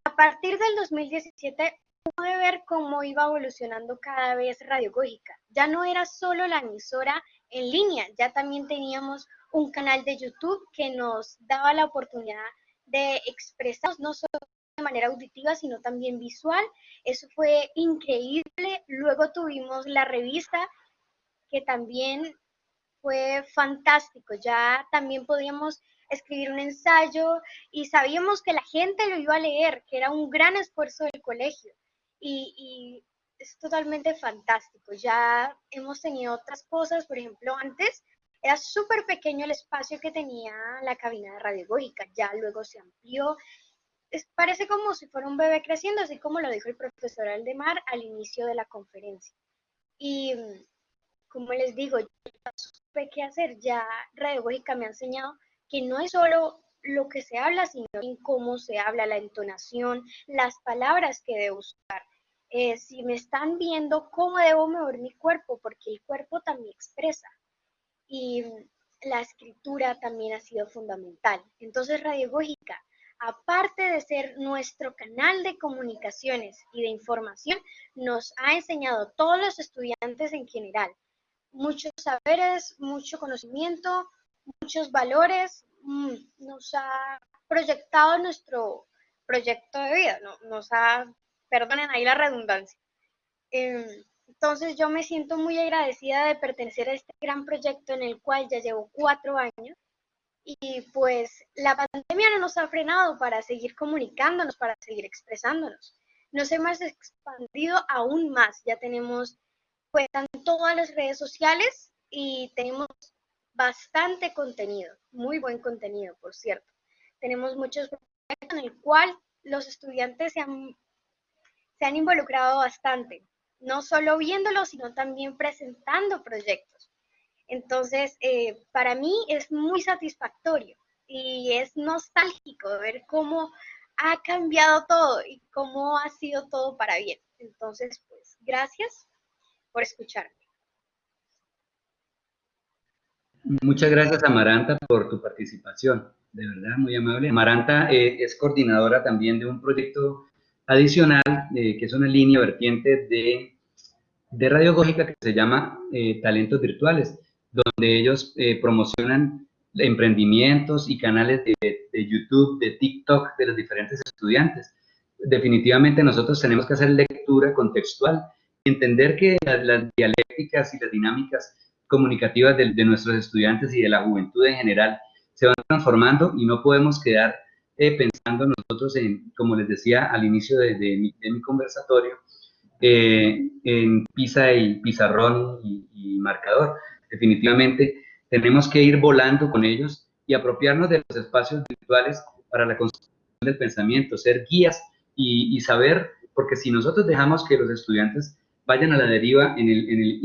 A partir del 2017 pude ver cómo iba evolucionando cada vez Radiogógica. Ya no era solo la emisora en línea, ya también teníamos un canal de YouTube que nos daba la oportunidad de expresarnos no solo de manera auditiva, sino también visual. Eso fue increíble. Luego tuvimos la revista que también fue fantástico. Ya también podíamos escribir un ensayo y sabíamos que la gente lo iba a leer, que era un gran esfuerzo del colegio. Y, es totalmente fantástico. Ya hemos tenido otras cosas, por ejemplo, antes era súper pequeño el espacio que tenía la cabina de radiogógica, ya luego se amplió. Es, parece como si fuera un bebé creciendo, así como lo dijo el profesor Aldemar al inicio de la conferencia. Y como les digo, supe qué hacer, ya Radiogógica me ha enseñado que no es solo lo que se habla, sino en cómo se habla, la entonación, las palabras que debo usar. Eh, si me están viendo, cómo debo mover mi cuerpo, porque el cuerpo también expresa. Y la escritura también ha sido fundamental. Entonces, Radiogógica, aparte de ser nuestro canal de comunicaciones y de información, nos ha enseñado a todos los estudiantes en general muchos saberes, mucho conocimiento, muchos valores, mm, nos ha proyectado nuestro proyecto de vida, nos ha, perdonen ahí la redundancia. Em, entonces yo me siento muy agradecida de pertenecer a este gran proyecto en el cual ya llevo cuatro años y pues la pandemia no nos ha frenado para seguir comunicándonos, para seguir expresándonos. Nos hemos expandido aún más, ya tenemos en todas las redes sociales y tenemos bastante contenido, muy buen contenido, por cierto. Tenemos muchos proyectos en el cual los estudiantes se han, se han involucrado bastante, no solo viéndolo, sino también presentando proyectos. Entonces, eh, para mí es muy satisfactorio y es nostálgico ver cómo ha cambiado todo y cómo ha sido todo para bien. Entonces, pues, gracias por escucharme. Muchas gracias, Amaranta, por tu participación. De verdad, muy amable. Amaranta eh, es coordinadora también de un proyecto adicional, eh, que es una línea vertiente de, de radiogógica que se llama eh, Talentos Virtuales, donde ellos promocionan emprendimientos y canales de, YouTube, de TikTok de los diferentes estudiantes. Definitivamente nosotros tenemos que hacer lectura contextual entender que las dialécticas y las dinámicas comunicativas de, nuestros estudiantes y de la juventud en general se van transformando y no podemos quedar eh, pensando nosotros en, como les decía al inicio de, mi, conversatorio, eh, en pizza y pizarrón y, marcador. Definitivamente tenemos que ir volando con ellos y apropiarnos de los espacios virtuales para la construcción del pensamiento, ser guías y, saber, porque si nosotros dejamos que los estudiantes vayan a la deriva en el, en el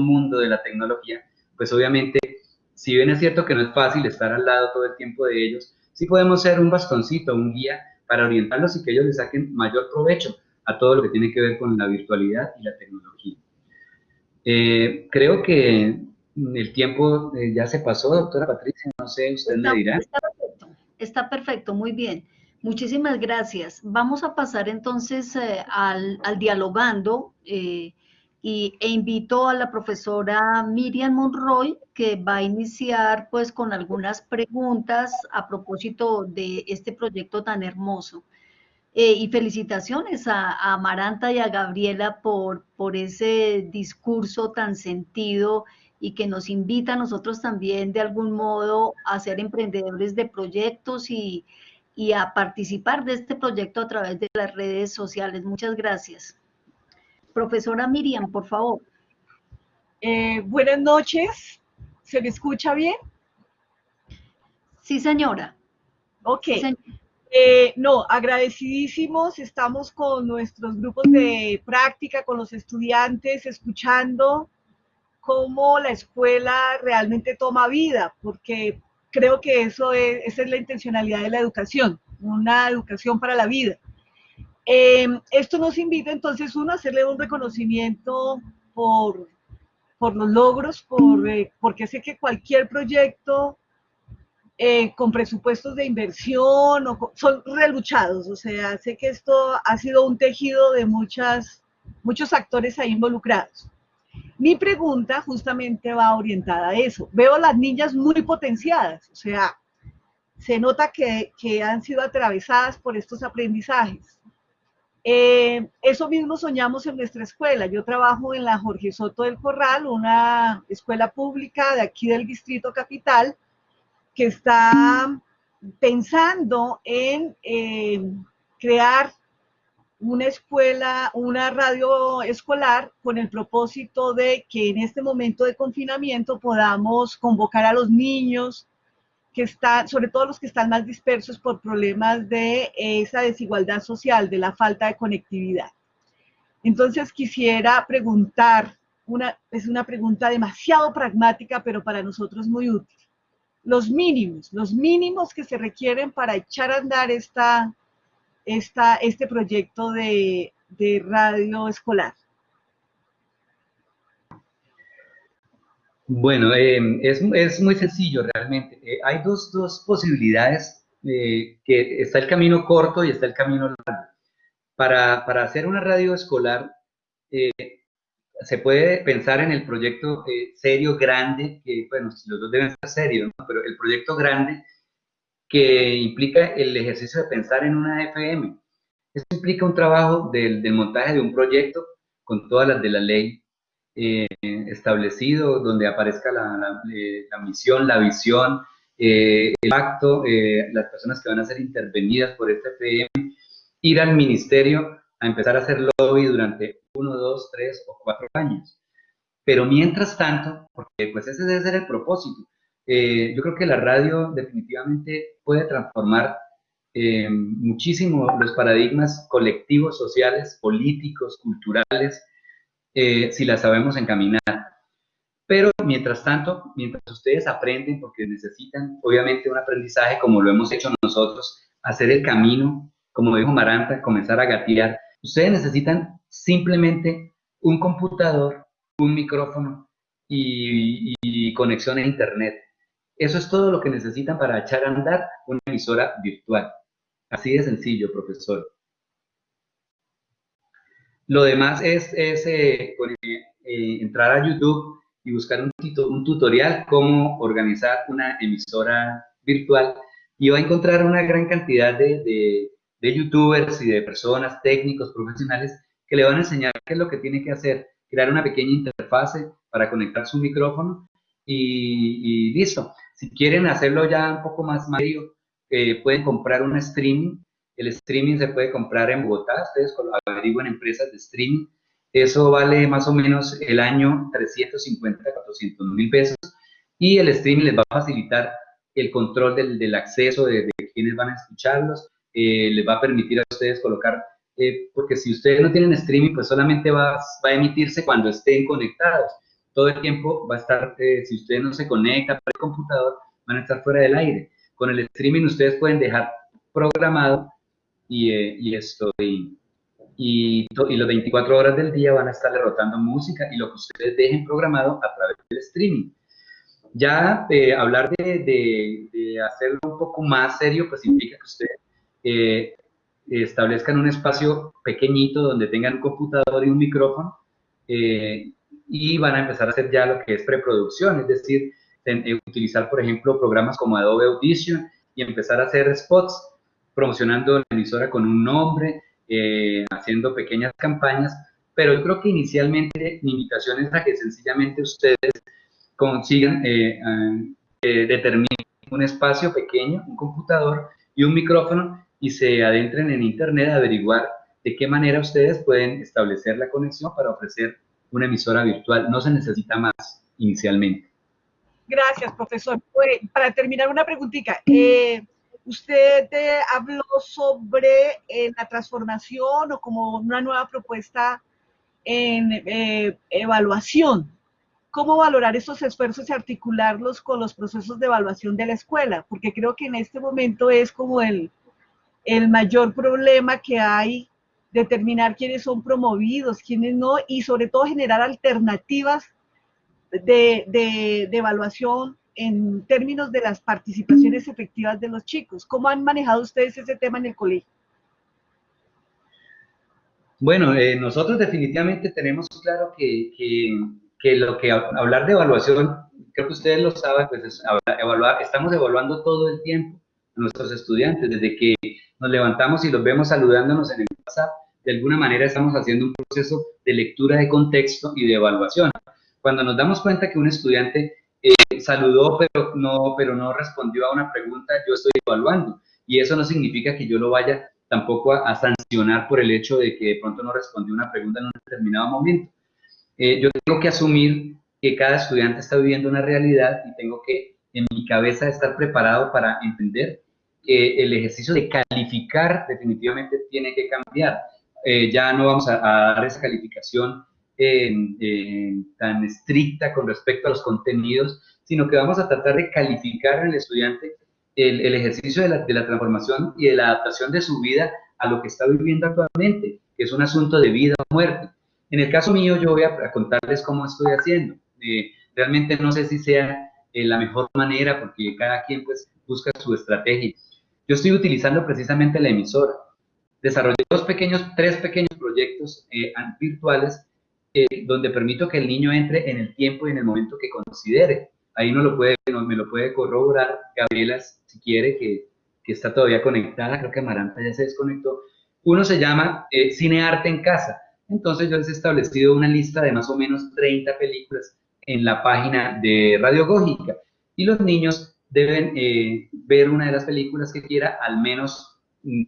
mundo de la tecnología, pues obviamente, si bien es cierto que no es fácil estar al lado todo el tiempo de ellos, sí podemos ser un bastoncito, un guía para orientarlos y que ellos les saquen mayor provecho a todo lo que tiene que ver con la virtualidad y la tecnología. Eh, creo que el tiempo eh, ya se pasó, doctora Patricia, no sé, usted me dirá. Está perfecto, está perfecto, muy bien. Muchísimas gracias. Vamos a pasar entonces eh, al, al, dialogando y, e invito a la profesora Miriam Monroy, que va a iniciar pues con algunas preguntas a propósito de este proyecto tan hermoso. Eh, y felicitaciones a, Amaranta y a Gabriela por, por ese discurso tan sentido y que nos invita a nosotros también de algún modo a ser emprendedores de proyectos y, y a participar de este proyecto a través de las redes sociales. Muchas gracias. Profesora Miriam, por favor. Eh, buenas noches. ¿Se me escucha bien? Sí, señora. Ok. Eh, no, agradecidísimos. Estamos con nuestros grupos de práctica, con los estudiantes, escuchando cómo la escuela realmente toma vida, porque creo que eso es, esa es la intencionalidad de la educación, una educación para la vida. Em, esto nos invita entonces uno a hacerle un reconocimiento por, por los logros, por, eh, porque sé que cualquier proyecto eh, con presupuestos de inversión o son reluchados, o sea, sé que esto ha sido un tejido de muchas, muchos actores ahí involucrados. Mi pregunta justamente va orientada a eso. Veo a las niñas muy potenciadas, o sea, se nota que, que han sido atravesadas por estos aprendizajes. Eh, eso mismo soñamos en nuestra escuela. Yo trabajo en la Jorge Soto del Corral, una escuela pública de aquí del Distrito Capital, que está pensando en eh, crear una escuela, una radio escolar con el propósito de que en este momento de confinamiento podamos convocar a los niños, que están, sobre todo los que están más dispersos por problemas de esa desigualdad social, de la falta de conectividad. Entonces quisiera preguntar, una, es una pregunta demasiado pragmática, pero para nosotros muy útil. Los mínimos, los mínimos que se requieren para echar a andar esta, esta, este proyecto de, de radio escolar. Bueno, eh, es, es, muy sencillo realmente. Eh, hay dos, dos posibilidades, eh, que está el camino corto y está el camino largo. Para, para hacer una radio escolar, se puede pensar en el proyecto serio, grande, que bueno, los dos deben ser serios, pero el proyecto grande que implica el ejercicio de pensar en una FM. Eso implica un trabajo del, del montaje de un proyecto con todas las de la ley eh, donde aparezca la, eh, misión, la visión, eh, el acto, las personas que van a ser intervenidas por este PM, ir al ministerio a empezar a hacer lobby durante uno, dos, tres o cuatro años. Pero mientras tanto, porque pues ese debe ser el propósito, yo creo que la radio definitivamente puede transformar muchísimo los paradigmas colectivos, sociales, políticos, culturales, eh, si la sabemos encaminar. Pero mientras tanto, mientras ustedes aprenden, porque necesitan obviamente un aprendizaje como lo hemos hecho nosotros, hacer el camino, como dijo Maranta, comenzar a gatear, ustedes necesitan simplemente un computador, un micrófono y, y conexión a internet. Eso es todo lo que necesitan para echar a andar una emisora virtual. Así de sencillo, profesor. Lo demás es, eh, eh, entrar a YouTube y buscar un, tutorial cómo organizar una emisora virtual y va a encontrar una gran cantidad de, de, youtubers y de personas, técnicos, profesionales que le van a enseñar qué es lo que tiene que hacer, crear una pequeña interfase para conectar su micrófono y, listo. Si quieren hacerlo ya un poco más serio, eh, pueden comprar un streaming el streaming se puede comprar en Bogotá, ustedes averiguan empresas de streaming. Eso vale más o menos el año 350, 400 mil pesos. Y el streaming les va a facilitar el control del, del acceso de, de, quienes van a escucharlos. Eh, les va a permitir a ustedes colocar, eh, porque si ustedes no tienen streaming, pues solamente va, va, a emitirse cuando estén conectados. Todo el tiempo va a estar, eh, si ustedes no se conectan por el computador, van a estar fuera del aire. Con el streaming ustedes pueden dejar programado y, eh, y esto, y, y, las 24 horas del día van a estar rotando música y lo que ustedes dejen programado a través del streaming. Ya eh, hablar de, de, hacerlo un poco más serio, pues implica que ustedes eh, establezcan un espacio pequeñito donde tengan un computador y un micrófono y van a empezar a hacer ya lo que es preproducción, es decir, utilizar, por ejemplo, programas como Adobe Audition y empezar a hacer spots promocionando la emisora con un nombre, eh, haciendo pequeñas campañas, pero yo creo que inicialmente mi invitación es a que sencillamente ustedes consigan eh, eh, determinen un espacio pequeño, un computador y un micrófono y se adentren en internet a averiguar de qué manera ustedes pueden establecer la conexión para ofrecer una emisora virtual. No se necesita más inicialmente. Gracias, profesor. Para terminar, una preguntita. Eh, Usted habló sobre eh, la transformación o como una nueva propuesta en eh, evaluación. ¿Cómo valorar esos esfuerzos y articularlos con los procesos de evaluación de la escuela? Porque creo que en este momento es como el, el mayor problema que hay, determinar quiénes son promovidos, quiénes no, y sobre todo generar alternativas de, de, evaluación en términos de las participaciones efectivas de los chicos. ¿Cómo han manejado ustedes ese tema en el colegio? Bueno, eh, nosotros definitivamente tenemos claro que, que, lo que hablar de evaluación, creo que ustedes lo saben, pues es evaluar, estamos evaluando todo el tiempo a nuestros estudiantes, desde que nos levantamos y los vemos saludándonos en el WhatsApp, de alguna manera estamos haciendo un proceso de lectura de contexto y de evaluación. Cuando nos damos cuenta que un estudiante eh, saludó pero no, pero no respondió a una pregunta, yo estoy evaluando. Y eso no significa que yo lo vaya tampoco a, sancionar por el hecho de que de pronto no respondió una pregunta en un determinado momento. Eh, yo tengo que asumir que cada estudiante está viviendo una realidad y tengo que en mi cabeza estar preparado para entender que el ejercicio de calificar definitivamente tiene que cambiar. Eh, ya no vamos a, a, dar esa calificación tan estricta con respecto a los contenidos, sino que vamos a tratar de calificar al estudiante el, ejercicio de la, de la, transformación y de la adaptación de su vida a lo que está viviendo actualmente, que es un asunto de vida o muerte. En el caso mío, yo voy a, contarles cómo estoy haciendo. Eh, realmente no sé si sea eh, la mejor manera, porque cada quien pues busca su estrategia. Yo estoy utilizando precisamente la emisora. Desarrollé dos pequeños, tres pequeños proyectos eh, virtuales donde permito que el niño entre en el tiempo y en el momento que considere. Ahí no lo puede, no, me lo puede corroborar Gabriela, si quiere, que, está todavía conectada, creo que Maranta ya se desconectó. Uno se llama eh, Cine Arte en Casa. Entonces yo les he establecido una lista de más o menos 30 películas en la página de Radiogógica y los niños deben eh, ver una de las películas que quiera al menos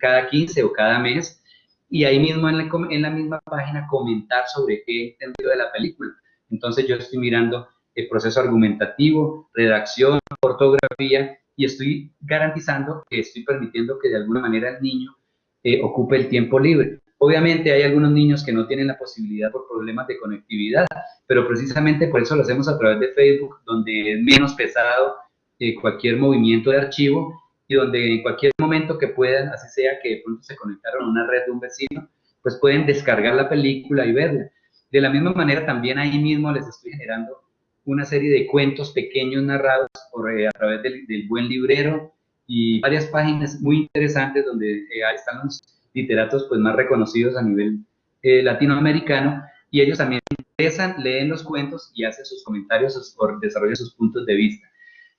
cada 15 o cada mes y ahí mismo en la, misma página comentar sobre qué he entendido de la película. Entonces yo estoy mirando el proceso argumentativo, redacción, ortografía y estoy garantizando que estoy permitiendo que de alguna manera el niño eh, ocupe el tiempo libre. Obviamente hay algunos niños que no tienen la posibilidad por problemas de conectividad, pero precisamente por eso lo hacemos a través de Facebook, donde es menos pesado eh, cualquier movimiento de archivo y donde en cualquier momento que puedan, así sea que de pronto se conectaron a una red de un vecino, pues pueden descargar la película y verla. De la misma manera, también ahí mismo les estoy generando una serie de cuentos pequeños narrados por, eh, a través del, buen librero y varias páginas muy interesantes donde eh, están los literatos pues, más reconocidos a nivel eh, latinoamericano y ellos también interesan, leen los cuentos y hacen sus comentarios, sus, desarrollan sus puntos de vista.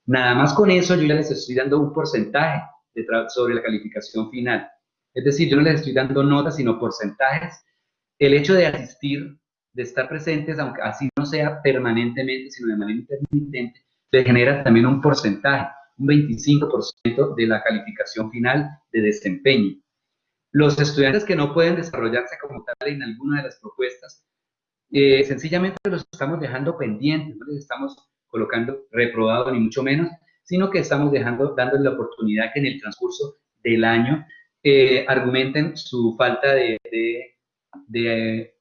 Nada más con eso yo ya les estoy dando un porcentaje de sobre la calificación final. Es decir, yo no les estoy dando notas, sino porcentajes. El hecho de asistir, de estar presentes, aunque así no sea permanentemente, sino de manera intermitente, le genera también un porcentaje, un 25% de la calificación final de desempeño. Los estudiantes que no pueden desarrollarse como tal en alguna de las propuestas, eh, sencillamente los estamos dejando pendientes, no les estamos colocando reprobado ni mucho menos, sino que estamos dejando, dándoles la oportunidad que en el transcurso del año eh, argumenten su falta de, de,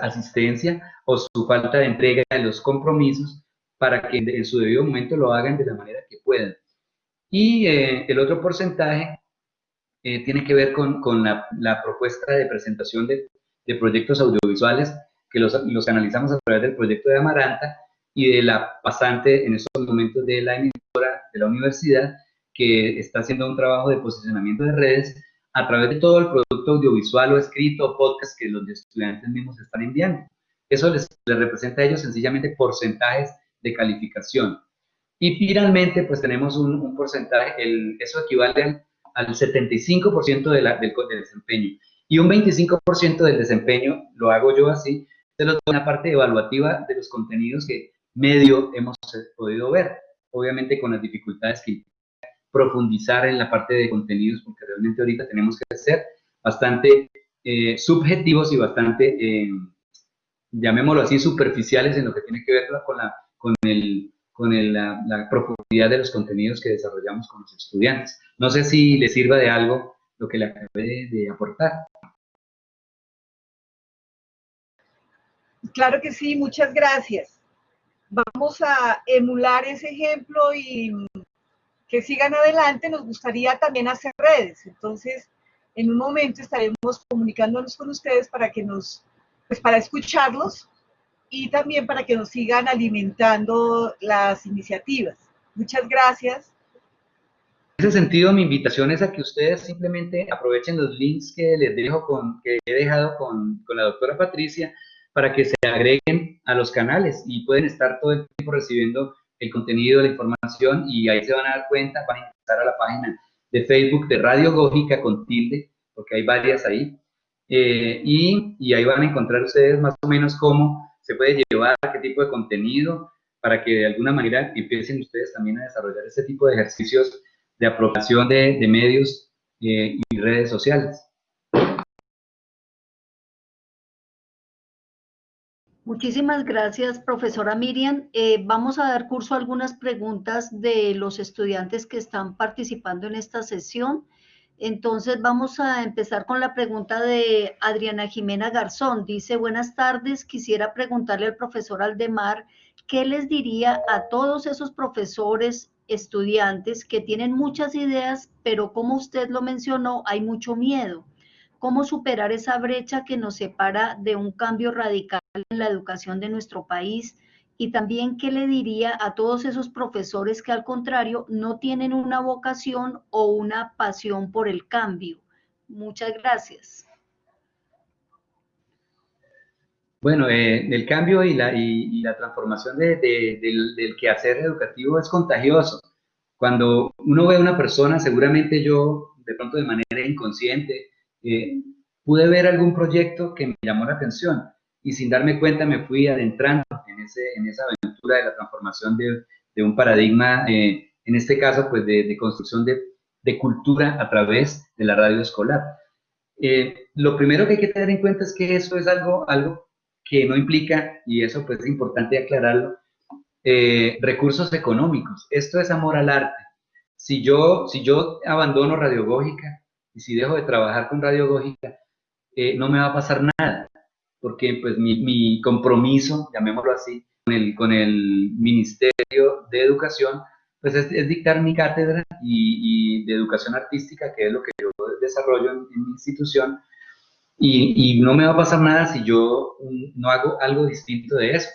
asistencia o su falta de entrega de los compromisos para que en su debido momento lo hagan de la manera que puedan. Y eh, el otro porcentaje eh, tiene que ver con, con la, la, propuesta de presentación de, de proyectos audiovisuales que los, los, analizamos a través del proyecto de Amaranta y de la pasante en estos momentos de la emisora de la universidad que está haciendo un trabajo de posicionamiento de redes a través de todo el producto audiovisual o escrito o podcast que los estudiantes mismos están enviando. Eso les, representa a ellos sencillamente porcentajes de calificación. Y finalmente, pues tenemos un, porcentaje, el, eso equivale al, 75% de la, del, desempeño. Y un 25% del desempeño, lo hago yo así, de una parte evaluativa de los contenidos que medio hemos podido ver, obviamente con las dificultades que profundizar en la parte de contenidos, porque realmente ahorita tenemos que ser bastante eh, subjetivos y bastante, eh, llamémoslo así, superficiales en lo que tiene que ver con la, con el, con la, la, profundidad de los contenidos que desarrollamos con los estudiantes. No sé si les sirva de algo lo que le acabé de aportar. Claro que sí, muchas gracias. Vamos a emular ese ejemplo y que sigan adelante, nos gustaría también hacer redes. Entonces, en un momento estaremos comunicándonos con ustedes para que nos, pues para escucharlos y también para que nos sigan alimentando las iniciativas. Muchas gracias. En ese sentido, mi invitación es a que ustedes simplemente aprovechen los links que les dejo con, que he dejado con, con la doctora Patricia para que se agreguen a los canales y pueden estar todo el tiempo recibiendo el contenido, la información y ahí se van a dar cuenta, van a ingresar a la página de Facebook de Radio Gógica con tilde, porque hay varias ahí, eh, y, y, ahí van a encontrar ustedes más o menos cómo se puede llevar, qué tipo de contenido, para que de alguna manera empiecen ustedes también a desarrollar ese tipo de ejercicios de apropiación de, de medios eh, y redes sociales. Muchísimas gracias, profesora Miriam. Eh, vamos a dar curso a algunas preguntas de los estudiantes que están participando en esta sesión. Entonces vamos a empezar con la pregunta de Adriana Jimena Garzón. Dice, buenas tardes, quisiera preguntarle al profesor Aldemar, ¿qué les diría a todos esos profesores, estudiantes que tienen muchas ideas, pero como usted lo mencionó, hay mucho miedo? ¿Cómo superar esa brecha que nos separa de un cambio radical en la educación de nuestro país y también qué le diría a todos esos profesores que al contrario no tienen una vocación o una pasión por el cambio. Muchas gracias. Bueno, eh, el cambio y la, y, la transformación de, del, del, quehacer educativo es contagioso. Cuando uno ve a una persona, seguramente yo, de pronto de manera inconsciente, eh, pude ver algún proyecto que me llamó la atención y sin darme cuenta me fui adentrando en, ese, en esa aventura de la transformación de, de un paradigma, eh, en este caso, pues de, de construcción de, de, cultura a través de la radio escolar. Eh, lo primero que hay que tener en cuenta es que eso es algo, algo que no implica, y eso pues es importante aclararlo, eh, recursos económicos. Esto es amor al arte. Si yo, si yo abandono Radiogógica y si dejo de trabajar con Radiogógica, eh, no me va a pasar nada, porque pues mi, mi compromiso, llamémoslo así, con el, con el Ministerio de Educación, pues es, dictar mi cátedra y, de educación artística, que es lo que yo desarrollo en, mi institución, y, y, no me va a pasar nada si yo no hago algo distinto de eso.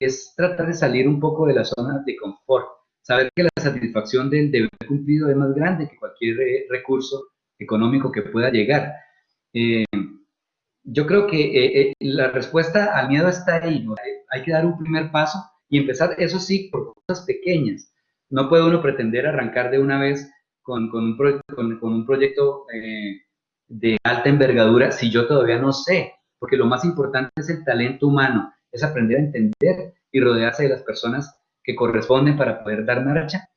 Es tratar de salir un poco de la zona de confort, saber que la satisfacción del deber cumplido es más grande que cualquier eh, recurso económico que pueda llegar. Eh, yo creo que eh, eh, la respuesta al miedo está ahí. Hay que dar un primer paso y empezar, eso sí, por cosas pequeñas. No puede uno pretender arrancar de una vez con, con, un, con, con un, proyecto de alta envergadura si yo todavía no sé, porque lo más importante es el talento humano, es aprender a entender y rodearse de las personas que corresponden para poder dar marcha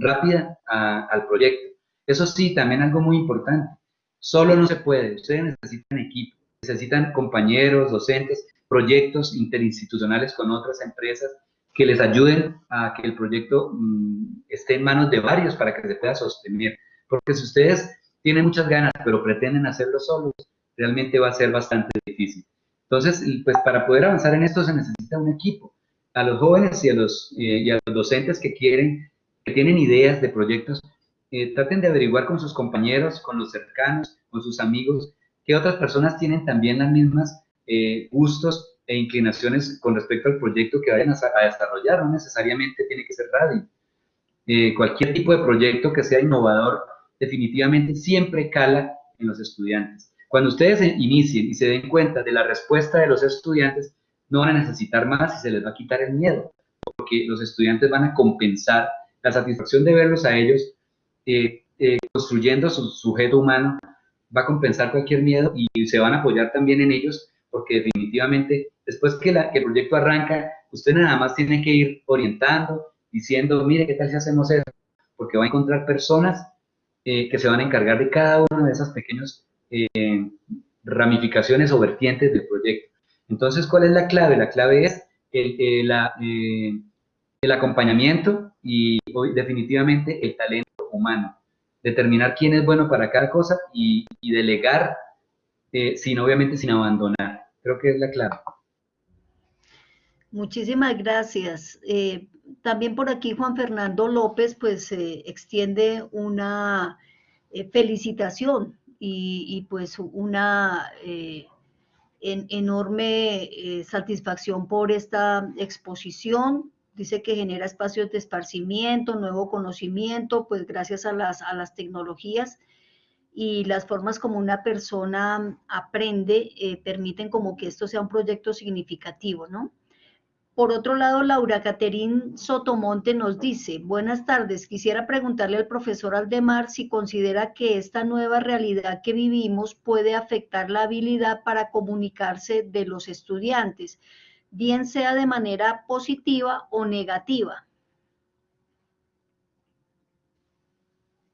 rápida al proyecto. Eso sí, también algo muy importante. Solo no se puede. Ustedes necesitan equipo, necesitan compañeros, docentes, proyectos interinstitucionales con otras empresas que les ayuden a que el proyecto mm, esté en manos de varios para que se pueda sostener. Porque si ustedes tienen muchas ganas, pero pretenden hacerlo solos, realmente va a ser bastante difícil. Entonces, pues para poder avanzar en esto se necesita un equipo. A los jóvenes y a los, eh, y a los docentes que quieren, que tienen ideas de proyectos, eh, traten de averiguar con sus compañeros, con los cercanos, con sus amigos, que otras personas tienen también las mismas eh, gustos e inclinaciones con respecto al proyecto que vayan a, desarrollar, no necesariamente tiene que ser radio. Eh, cualquier tipo de proyecto que sea innovador definitivamente siempre cala en los estudiantes. Cuando ustedes inicien y se den cuenta de la respuesta de los estudiantes, no van a necesitar más y se les va a quitar el miedo, porque los estudiantes van a compensar la satisfacción de verlos a ellos eh, eh, construyendo su sujeto humano, va a compensar cualquier miedo y se van a apoyar también en ellos, porque definitivamente después que, la, que el proyecto arranca, usted nada más tiene que ir orientando, diciendo, mire, ¿qué tal si hacemos eso? Porque va a encontrar personas eh, que se van a encargar de cada una de esas pequeñas ramificaciones o vertientes del proyecto. Entonces, ¿cuál es la clave? La clave es el, el acompañamiento y definitivamente el talento humano. Determinar quién es bueno para cada cosa y, delegar, eh, sin obviamente sin abandonar. Creo que es la clave. Muchísimas gracias. Eh, también por aquí Juan Fernando López pues eh, extiende una felicitación y, pues una enorme satisfacción por esta exposición dice que genera espacios de esparcimiento, nuevo conocimiento, pues gracias a las, a las tecnologías y las formas como una persona aprende eh, permiten como que esto sea un proyecto significativo, ¿no? Por otro lado, Laura Caterín Sotomonte nos dice, buenas tardes, quisiera preguntarle al profesor Aldemar si considera que esta nueva realidad que vivimos puede afectar la habilidad para comunicarse de los estudiantes bien sea de manera positiva o negativa.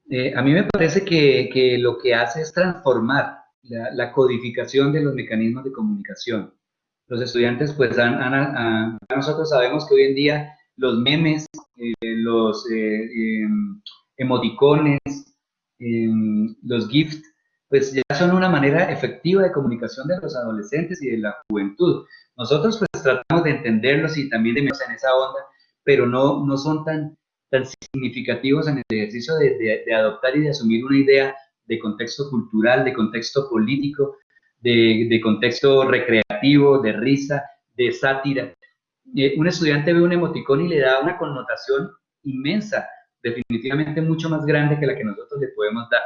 Eh, a mí me parece que, lo que hace es transformar la, codificación de los mecanismos de comunicación. Los estudiantes, pues, nosotros sabemos que hoy en día los memes, eh, los eh, em, emoticones, em, los GIFs, pues ya son una manera efectiva de comunicación de los adolescentes y de la juventud. Nosotros pues tratamos de entenderlos y también de meternos en esa onda, pero no, no son tan, tan significativos en el ejercicio de, de, adoptar y de asumir una idea de contexto cultural, de contexto político, de, de contexto recreativo, de risa, de sátira. Eh, un estudiante ve un emoticón y le da una connotación inmensa, definitivamente mucho más grande que la que nosotros le podemos dar.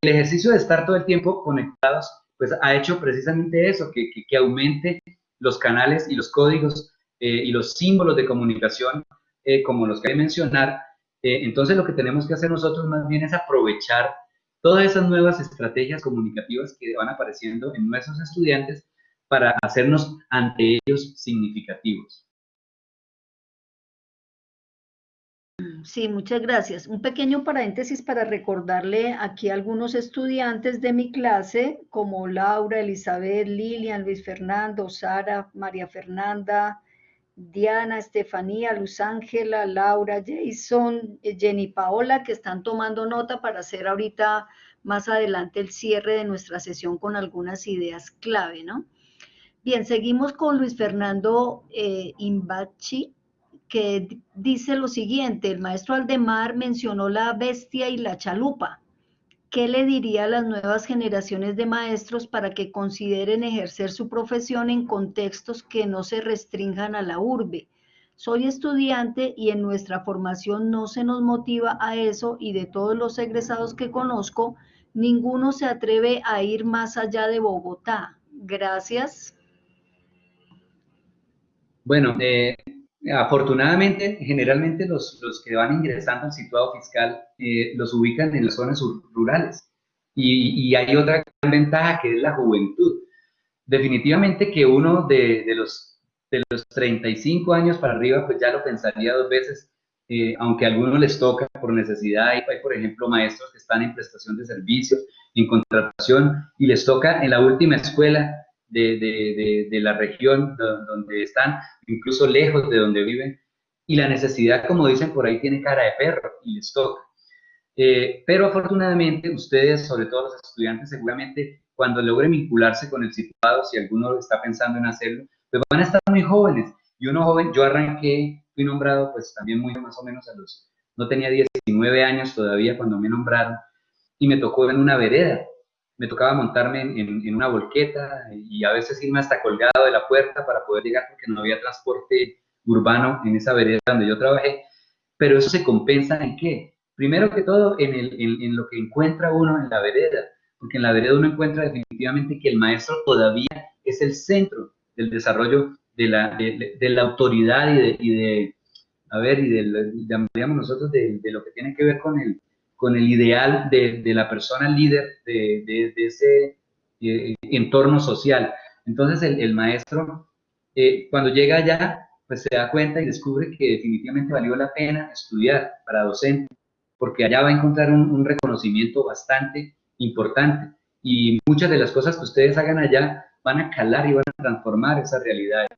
El ejercicio de estar todo el tiempo conectados, pues ha hecho precisamente eso, que, que, que aumente los canales y los códigos eh, y los símbolos de comunicación, eh, como los que hay que mencionar. Eh, entonces lo que tenemos que hacer nosotros más bien es aprovechar todas esas nuevas estrategias comunicativas que van apareciendo en nuestros estudiantes para hacernos ante ellos significativos. Sí, muchas gracias. Un pequeño paréntesis para recordarle aquí a algunos estudiantes de mi clase, como Laura, Elizabeth, Lilian, Luis Fernando, Sara, María Fernanda, Diana, Estefanía, Luz Ángela, Laura, Jason, Jenny Paola, que están tomando nota para hacer ahorita más adelante el cierre de nuestra sesión con algunas ideas clave, ¿no? Bien, seguimos con Luis Fernando eh, Imbachi, que dice lo siguiente, el maestro Aldemar mencionó la bestia y la chalupa. ¿Qué le diría a las nuevas generaciones de maestros para que consideren ejercer su profesión en contextos que no se restrinjan a la urbe? Soy estudiante y en nuestra formación no se nos motiva a eso y de todos los egresados que conozco, ninguno se atreve a ir más allá de Bogotá. Gracias. Bueno, eh, afortunadamente, generalmente los, los, que van ingresando al situado fiscal eh, los ubican en las zonas rurales. Y, y, hay otra gran ventaja que es la juventud. Definitivamente que uno de, de, los, de los 35 años para arriba, pues ya lo pensaría dos veces, eh, aunque a algunos les toca por necesidad. Hay, hay, por ejemplo, maestros que están en prestación de servicios, en contratación, y les toca en la última escuela de, de, de, la región donde están, incluso lejos de donde viven, y la necesidad, como dicen por ahí, tiene cara de perro y les toca. Eh, pero afortunadamente ustedes, sobre todo los estudiantes, seguramente cuando logren vincularse con el situado, si alguno está pensando en hacerlo, pues van a estar muy jóvenes. Y uno joven, yo arranqué, fui nombrado pues también muy más o menos a los, no tenía 19 años todavía cuando me nombraron, y me tocó en una vereda me tocaba montarme en, una volqueta y a veces irme hasta colgado de la puerta para poder llegar porque no había transporte urbano en esa vereda donde yo trabajé. Pero eso se compensa en qué? Primero que todo en, lo que encuentra uno en la vereda, porque en la vereda uno encuentra definitivamente que el maestro todavía es el centro del desarrollo de la, de, la autoridad y de, y de, a ver, y de, llamaríamos nosotros de, de lo que tiene que ver con el, con el ideal de, la persona líder de, ese eh, entorno social. Entonces el, maestro, eh, cuando llega allá, pues se da cuenta y descubre que definitivamente valió la pena estudiar para docente, porque allá va a encontrar un, reconocimiento bastante importante y muchas de las cosas que ustedes hagan allá van a calar y van a transformar esa realidad.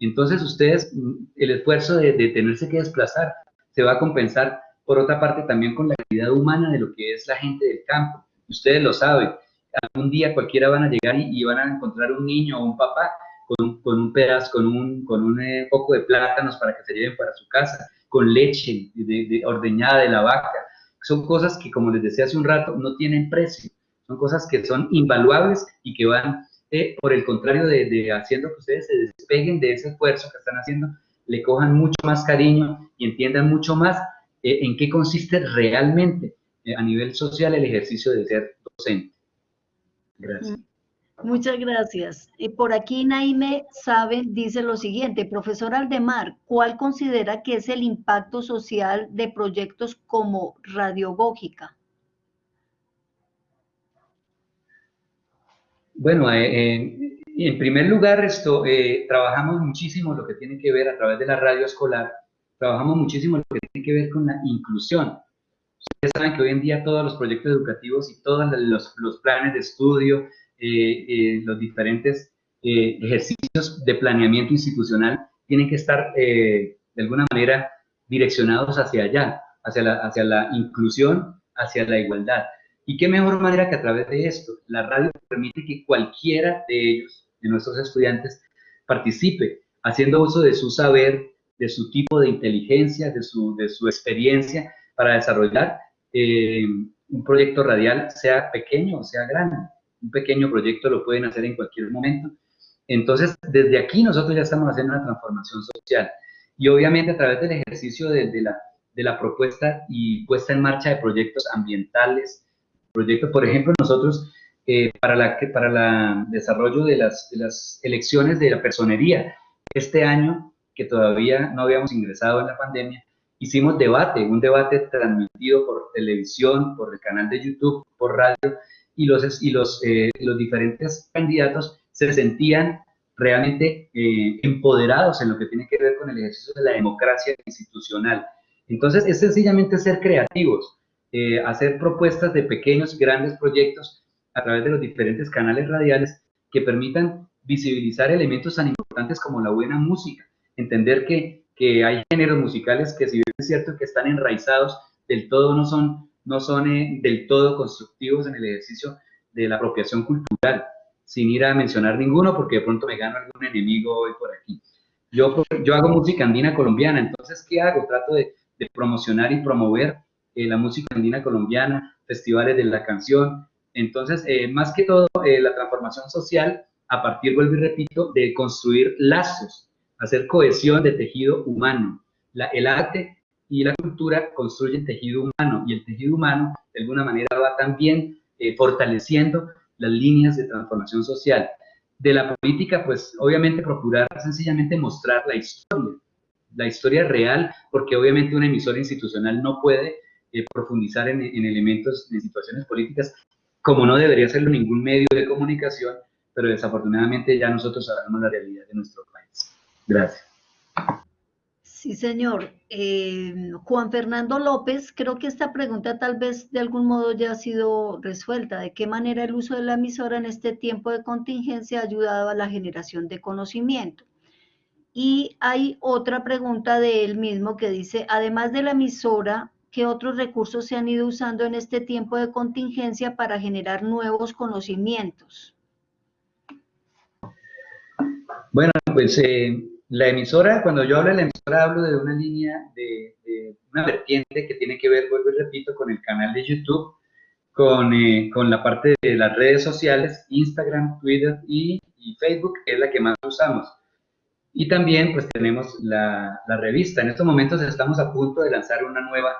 Entonces ustedes, el esfuerzo de, de tenerse que desplazar se va a compensar por otra parte también con la calidad humana de lo que es la gente del campo. Ustedes lo saben, algún día cualquiera van a llegar y, van a encontrar un niño o un papá con, un pedazo, con un, con un eh, poco de plátanos para que se lleven para su casa, con leche de, ordeñada de la vaca. Son cosas que, como les decía hace un rato, no tienen precio. Son cosas que son invaluables y que van, eh, por el contrario de, de haciendo que ustedes se despeguen de ese esfuerzo que están haciendo, le cojan mucho más cariño y entiendan mucho más eh, en qué consiste realmente eh, a nivel social el ejercicio de ser docente. Gracias. Muchas gracias. Y por aquí Naime sabe, dice lo siguiente, profesor Aldemar, ¿cuál considera que es el impacto social de proyectos como Radiogógica? Bueno, eh, en primer lugar, esto, trabajamos muchísimo lo que tiene que ver a través de la radio escolar trabajamos muchísimo lo que tiene que ver con la inclusión. Ustedes saben que hoy en día todos los proyectos educativos y todos los, los planes de estudio, eh, eh, los diferentes eh, ejercicios de planeamiento institucional tienen que estar de alguna manera direccionados hacia allá, hacia la, hacia la inclusión, hacia la igualdad. Y qué mejor manera que a través de esto, la radio permite que cualquiera de ellos, de nuestros estudiantes, participe haciendo uso de su saber, de su tipo de inteligencia, de su, de su experiencia para desarrollar eh, un proyecto radial, sea pequeño o sea grande. Un pequeño proyecto lo pueden hacer en cualquier momento. Entonces, desde aquí nosotros ya estamos haciendo una transformación social. Y obviamente a través del ejercicio de, la, de la propuesta y puesta en marcha de proyectos ambientales, proyectos, por ejemplo, nosotros eh, para, la, para el desarrollo de las, de las elecciones de la personería, este año que todavía no habíamos ingresado en la pandemia, hicimos debate, un debate transmitido por televisión, por el canal de YouTube, por radio, y los, y los, eh, los diferentes candidatos se sentían realmente eh, empoderados en lo que tiene que ver con el ejercicio de la democracia institucional. Entonces, es sencillamente ser creativos, eh, hacer propuestas de pequeños, grandes proyectos a través de los diferentes canales radiales que permitan visibilizar elementos tan importantes como la buena música, entender que, que hay géneros musicales que si bien es cierto que están enraizados, del todo no son, no son eh, del todo constructivos en el ejercicio de la apropiación cultural, sin ir a mencionar ninguno porque de pronto me gano algún enemigo hoy por aquí. Yo, yo hago música andina colombiana, entonces, ¿qué hago? Trato de, promocionar y promover eh, la música andina colombiana, festivales de la canción. Entonces, eh, más que todo, la transformación social, a partir, vuelvo y repito, de construir lazos, hacer cohesión de tejido humano. La, el arte y la cultura construyen tejido humano y el tejido humano de alguna manera va también eh, fortaleciendo las líneas de transformación social. De la política, pues obviamente procurar sencillamente mostrar la historia, la historia real, porque obviamente una emisora institucional no puede eh, profundizar en, en elementos, en situaciones políticas, como no debería serlo ningún medio de comunicación, pero desafortunadamente ya nosotros sabemos la realidad de nuestro país. Gracias. Sí, señor. Eh, Juan Fernando López, creo que esta pregunta tal vez de algún modo ya ha sido resuelta. ¿De qué manera el uso de la emisora en este tiempo de contingencia ha ayudado a la generación de conocimiento? Y hay otra pregunta de él mismo que dice, además de la emisora, ¿qué otros recursos se han ido usando en este tiempo de contingencia para generar nuevos conocimientos? Bueno, pues... Eh la emisora, cuando yo hablo de la emisora, hablo de una línea, de, una vertiente que tiene que ver, vuelvo y repito, con el canal de YouTube, con, eh, con la parte de las redes sociales, Instagram, Twitter y, Facebook, que es la que más usamos. Y también, pues, tenemos la, la, revista. En estos momentos estamos a punto de lanzar una nueva,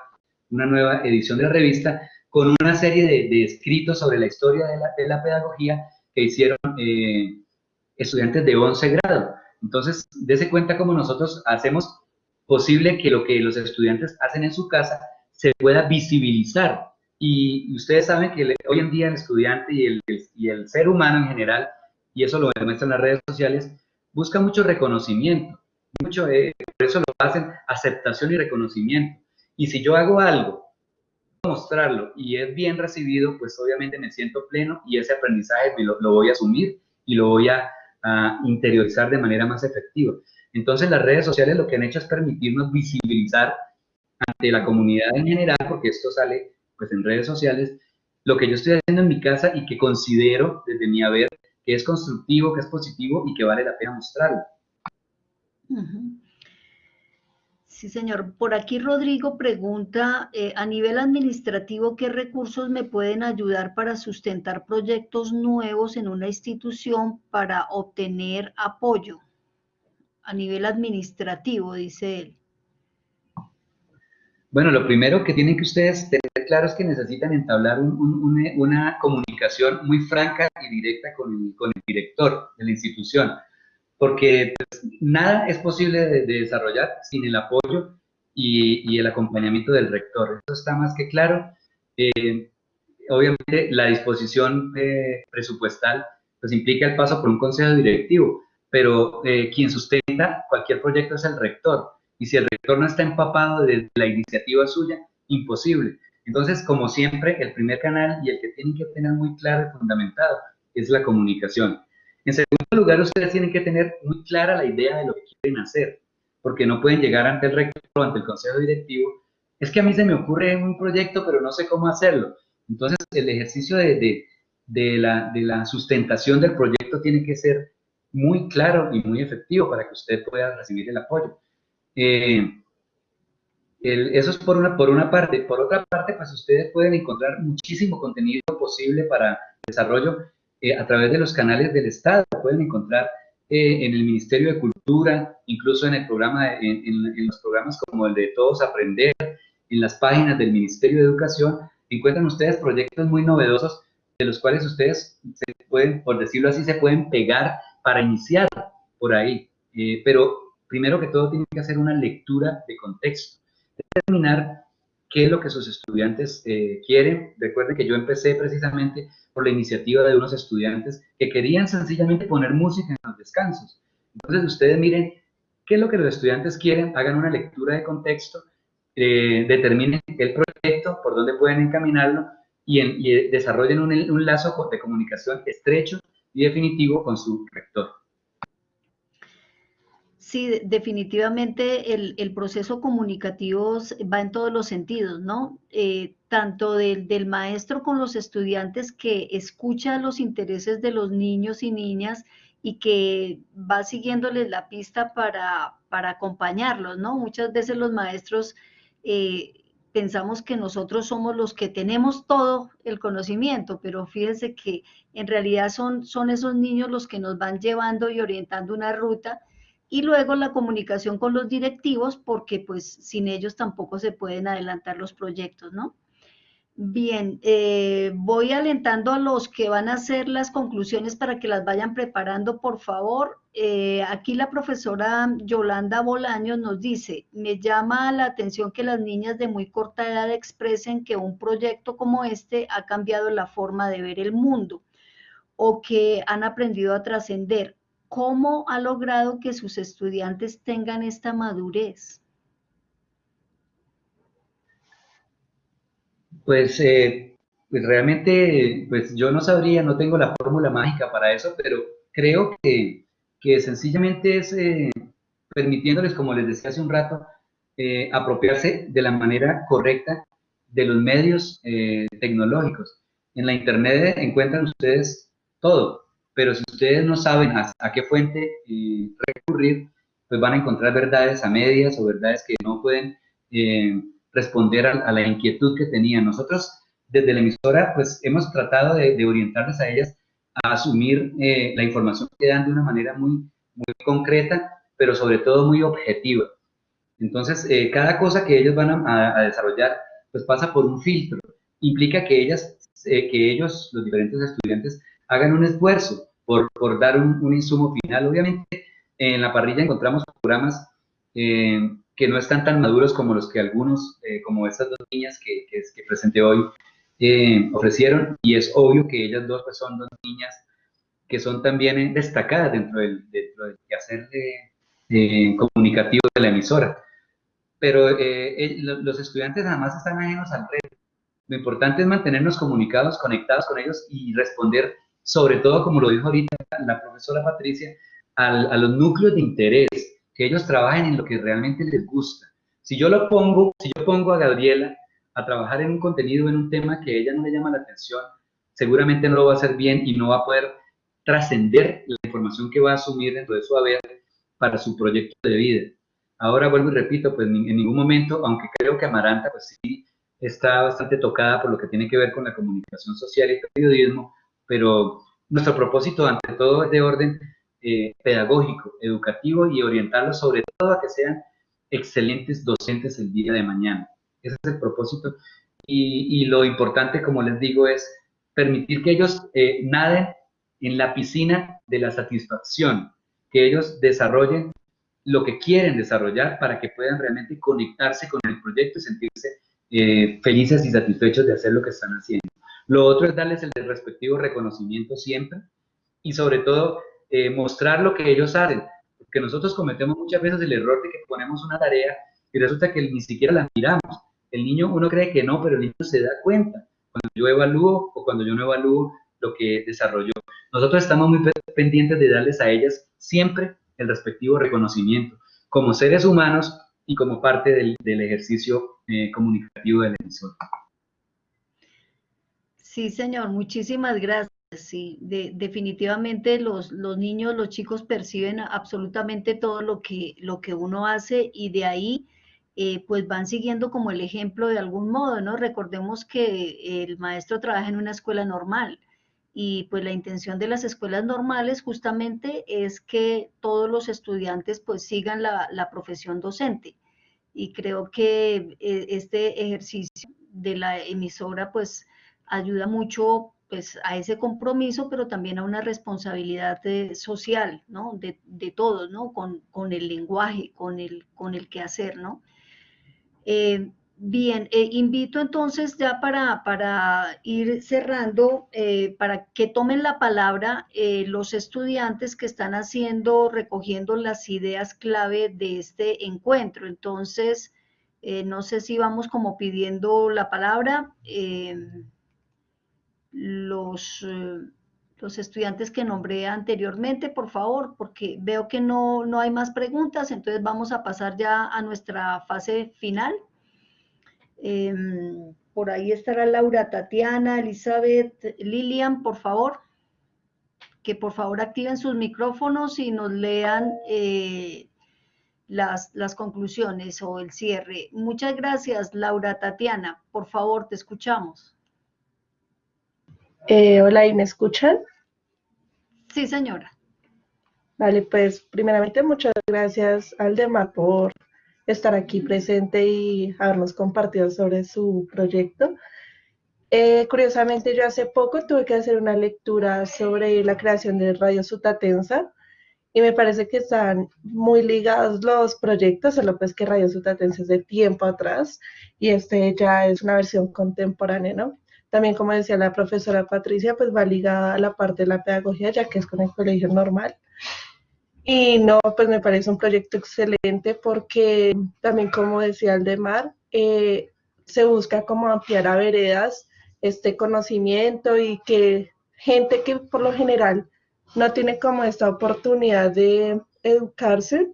una nueva edición de la revista con una serie de, escritos sobre la historia de la, de la pedagogía que hicieron eh, estudiantes de 11 grado. Entonces, dése cuenta cómo nosotros hacemos posible que lo que los estudiantes hacen en su casa se pueda visibilizar. Y ustedes saben que hoy en día el estudiante y el, y el ser humano en general, y eso lo demuestran las redes sociales, busca mucho reconocimiento. Mucho, eh, por eso lo hacen aceptación y reconocimiento. Y si yo hago algo, mostrarlo y es bien recibido, pues obviamente me siento pleno y ese aprendizaje lo, lo voy a asumir y lo voy a a interiorizar de manera más efectiva. Entonces las redes sociales lo que han hecho es permitirnos visibilizar ante la comunidad en general, porque esto sale pues en redes sociales, lo que yo estoy haciendo en mi casa y que considero desde mi haber que es constructivo, que es positivo y que vale la pena mostrarlo. Sí, señor. Por aquí Rodrigo pregunta, eh, a nivel administrativo, ¿qué recursos me pueden ayudar para sustentar proyectos nuevos en una institución para obtener apoyo? A nivel administrativo, dice él. Bueno, lo primero que tienen que ustedes tener claro es que necesitan entablar una comunicación muy franca y directa con el director de la institución porque pues, nada es posible de, desarrollar sin el apoyo y, el acompañamiento del rector. Eso está más que claro. Eh, obviamente la disposición eh, presupuestal pues implica el paso por un consejo directivo, pero eh, quien sustenta cualquier proyecto es el rector. Y si el rector no está empapado de la iniciativa suya, imposible. Entonces, como siempre, el primer canal y el que tienen que tener muy claro y fundamentado es la comunicación. En segundo lugar, ustedes tienen que tener muy clara la idea de lo que quieren hacer, porque no pueden llegar ante el rector o ante el consejo directivo. Es que a mí se me ocurre un proyecto, pero no sé cómo hacerlo. Entonces, el ejercicio de, la, sustentación del proyecto tiene que ser muy claro y muy efectivo para que usted pueda recibir el apoyo. Eh, eso es por una, por una parte. Por otra parte, pues ustedes pueden encontrar muchísimo contenido posible para desarrollo eh, a través de los canales del Estado. Pueden encontrar eh, en el Ministerio de Cultura, incluso en, el programa, en, los programas como el de Todos Aprender, en las páginas del Ministerio de Educación, encuentran ustedes proyectos muy novedosos de los cuales ustedes se pueden, por decirlo así, se pueden pegar para iniciar por ahí. Eh, pero primero que todo tienen que hacer una lectura de contexto, determinar qué es lo que sus estudiantes quieren. Recuerden que yo empecé precisamente por la iniciativa de unos estudiantes que querían sencillamente poner música en los descansos. Entonces ustedes miren qué es lo que los estudiantes quieren, hagan una lectura de contexto, eh, determinen el proyecto, por dónde pueden encaminarlo y, eh, desarrollen un, lazo de comunicación estrecho y definitivo con su rector. Sí, definitivamente el, proceso comunicativo va en todos los sentidos, ¿no? Eh, tanto del, del, maestro con los estudiantes que escucha los intereses de los niños y niñas y que va siguiéndoles la pista para, para acompañarlos, ¿no? Muchas veces los maestros eh, pensamos que nosotros somos los que tenemos todo el conocimiento, pero fíjense que en realidad son, son esos niños los que nos van llevando y orientando una ruta y luego la comunicación con los directivos porque pues sin ellos tampoco se pueden adelantar los proyectos, ¿no? Bien, eh, voy alentando a los que van a hacer las conclusiones para que las vayan preparando, por favor. Eh, aquí la profesora Yolanda Bolaños nos dice, me llama la atención que las niñas de muy corta edad expresen que un proyecto como este ha cambiado la forma de ver el mundo o que han aprendido a trascender. ¿Cómo ha logrado que sus estudiantes tengan esta madurez? Pues, eh, pues realmente, pues yo no sabría, no tengo la fórmula mágica para eso, pero creo que, que sencillamente es eh, permitiéndoles, como les decía hace un rato, eh, apropiarse de la manera correcta de los medios tecnológicos. En la Internet encuentran ustedes todo, pero si ustedes no saben a, qué fuente recurrir, pues van a encontrar verdades a medias o verdades que no pueden responder a, la inquietud que tenían. Nosotros, desde la emisora, pues hemos tratado de, orientarles a ellas a asumir eh, la información que dan de una manera muy, muy concreta, pero sobre todo muy objetiva. Entonces, eh, cada cosa que ellos van a, desarrollar, pues pasa por un filtro. Implica que ellas, eh, que ellos, los diferentes estudiantes, hagan un esfuerzo por, por dar un, un, insumo final. Obviamente, en la parrilla encontramos programas que no están tan maduros como los que algunos, eh, como estas dos niñas que, que, presenté hoy, eh, ofrecieron, y es obvio que ellas dos pues, son dos niñas que son también eh, destacadas dentro del, dentro del quehacer comunicativo de la emisora. Pero los estudiantes nada más están ajenos al reto. Lo importante es mantenernos comunicados, conectados con ellos y responder, sobre todo, como lo dijo ahorita la profesora Patricia, a los núcleos de interés que ellos trabajen en lo que realmente les gusta. Si yo lo pongo, si yo pongo a Gabriela a trabajar en un contenido, en un tema que a ella no le llama la atención, seguramente no lo va a hacer bien y no va a poder trascender la información que va a asumir dentro de su haber para su proyecto de vida. Ahora vuelvo y repito, pues en ningún momento, aunque creo que Amaranta pues sí está bastante tocada por lo que tiene que ver con la comunicación social y periodismo, pero nuestro propósito ante todo es de orden eh, pedagógico, educativo y orientarlos sobre todo a que sean excelentes docentes el día de mañana. Ese es el propósito. Y, lo importante, como les digo, es permitir que ellos eh, naden en la piscina de la satisfacción, que ellos desarrollen lo que quieren desarrollar para que puedan realmente conectarse con el proyecto y sentirse eh, felices y satisfechos de hacer lo que están haciendo. Lo otro es darles el respectivo reconocimiento siempre y sobre todo eh, mostrar lo que ellos hacen. Porque nosotros cometemos muchas veces el error de que ponemos una tarea y resulta que ni siquiera la miramos. El niño, uno cree que no, pero el niño se da cuenta cuando yo evalúo o cuando yo no evalúo lo que desarrolló. Nosotros estamos muy pendientes de darles a ellas siempre el respectivo reconocimiento como seres humanos y como parte del, ejercicio eh, comunicativo del emisor. Sí, señor, muchísimas gracias. Sí, definitivamente los, los, niños, los chicos perciben absolutamente todo lo que, lo que uno hace y de ahí eh, pues van siguiendo como el ejemplo de algún modo, ¿no? Recordemos que el maestro trabaja en una escuela normal y pues la intención de las escuelas normales justamente es que todos los estudiantes pues sigan la, la profesión docente y creo que eh, este ejercicio de la emisora pues ayuda mucho pues a ese compromiso, pero también a una responsabilidad social, ¿no? De, de todos, ¿no? Con, con, el lenguaje, con el, con el quehacer, ¿no? Eh, bien, eh, invito entonces ya para, para ir cerrando, eh, para que tomen la palabra los estudiantes que están haciendo, recogiendo las ideas clave de este encuentro. Entonces, no sé si vamos como pidiendo la palabra los, eh, los estudiantes que nombré anteriormente, por favor, porque veo que no, no hay más preguntas, entonces vamos a pasar ya a nuestra fase final. Em, por ahí estará Laura, Tatiana, Elizabeth, Lilian, por favor, que por favor activen sus micrófonos y nos lean eh, las, las conclusiones o el cierre. Muchas gracias, Laura, Tatiana. Por favor, te escuchamos. Eh, hola, ¿y me escuchan? Sí, señora. Vale, pues primeramente muchas gracias al Demar por estar aquí presente y habernos compartido sobre su proyecto. Eh, curiosamente, yo hace poco tuve que hacer una lectura sobre la creación de Radio Sutatensa y me parece que están muy ligados los proyectos, solo pues que Radio Sutatensa es de tiempo atrás y este ya es una versión contemporánea, ¿no? También, como decía la profesora Patricia, pues va ligada a la parte de la pedagogía, ya que es con el colegio normal. Y no, pues me parece un proyecto excelente porque también, como decía Aldemar, eh, se busca como ampliar a veredas este conocimiento y que gente que por lo general no tiene como esta oportunidad de educarse,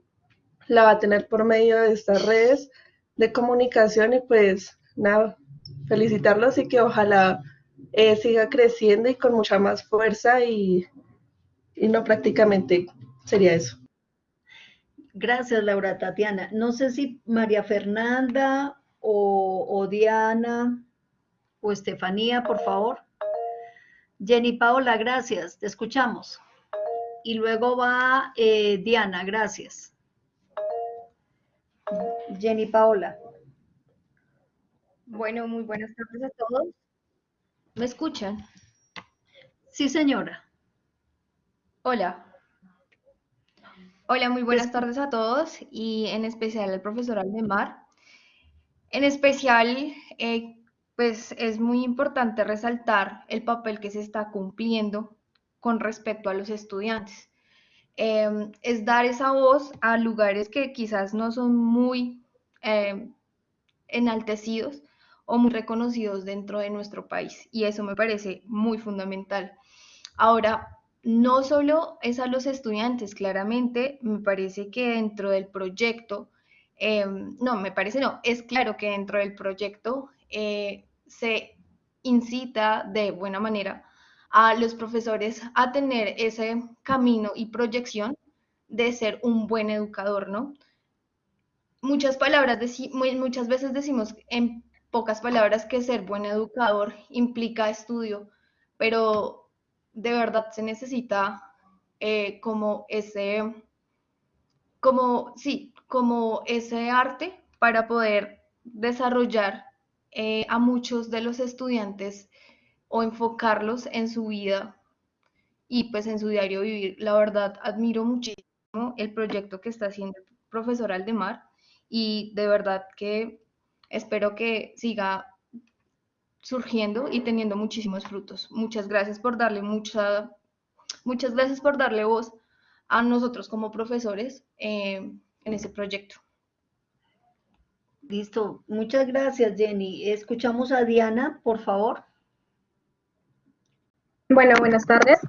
la va a tener por medio de estas redes de comunicación y pues nada, felicitarlos y que ojalá eh, siga creciendo y con mucha más fuerza y, y no prácticamente sería eso. Gracias, Laura Tatiana. No sé si María Fernanda o, o Diana o Estefanía, por favor. Jenny Paola, gracias, te escuchamos. Y luego va eh, Diana, gracias. Jenny Paola. Bueno, muy buenas tardes a todos. ¿Me escuchan? Sí, señora. Hola. Hola, muy buenas tardes a todos y en especial al profesor Aldemar. En especial, eh, pues es muy importante resaltar el papel que se está cumpliendo con respecto a los estudiantes. Em, es dar esa voz a lugares que quizás no son muy em, enaltecidos o muy reconocidos dentro de nuestro país y eso me parece muy fundamental. Ahora, no solo es a los estudiantes, claramente me parece que dentro del proyecto, em, no, me parece no, es claro que dentro del proyecto eh, se incita de buena manera a los profesores a tener ese camino y proyección de ser un buen educador, ¿no? Muchas palabras, muchas veces decimos en pocas palabras que ser buen educador implica estudio, pero de verdad se necesita eh, como ese, como, sí, como ese arte para poder desarrollar eh, a muchos de los estudiantes o enfocarlos en su vida y pues en su diario vivir. La verdad, admiro muchísimo el proyecto que está haciendo el profesor Aldemar y de verdad que espero que siga surgiendo y teniendo muchísimos frutos. Muchas gracias por darle mucha, muchas gracias por darle voz a nosotros como profesores eh, en ese proyecto. Listo, muchas gracias Jenny. Escuchamos a Diana, por favor. Bueno, buenas tardes.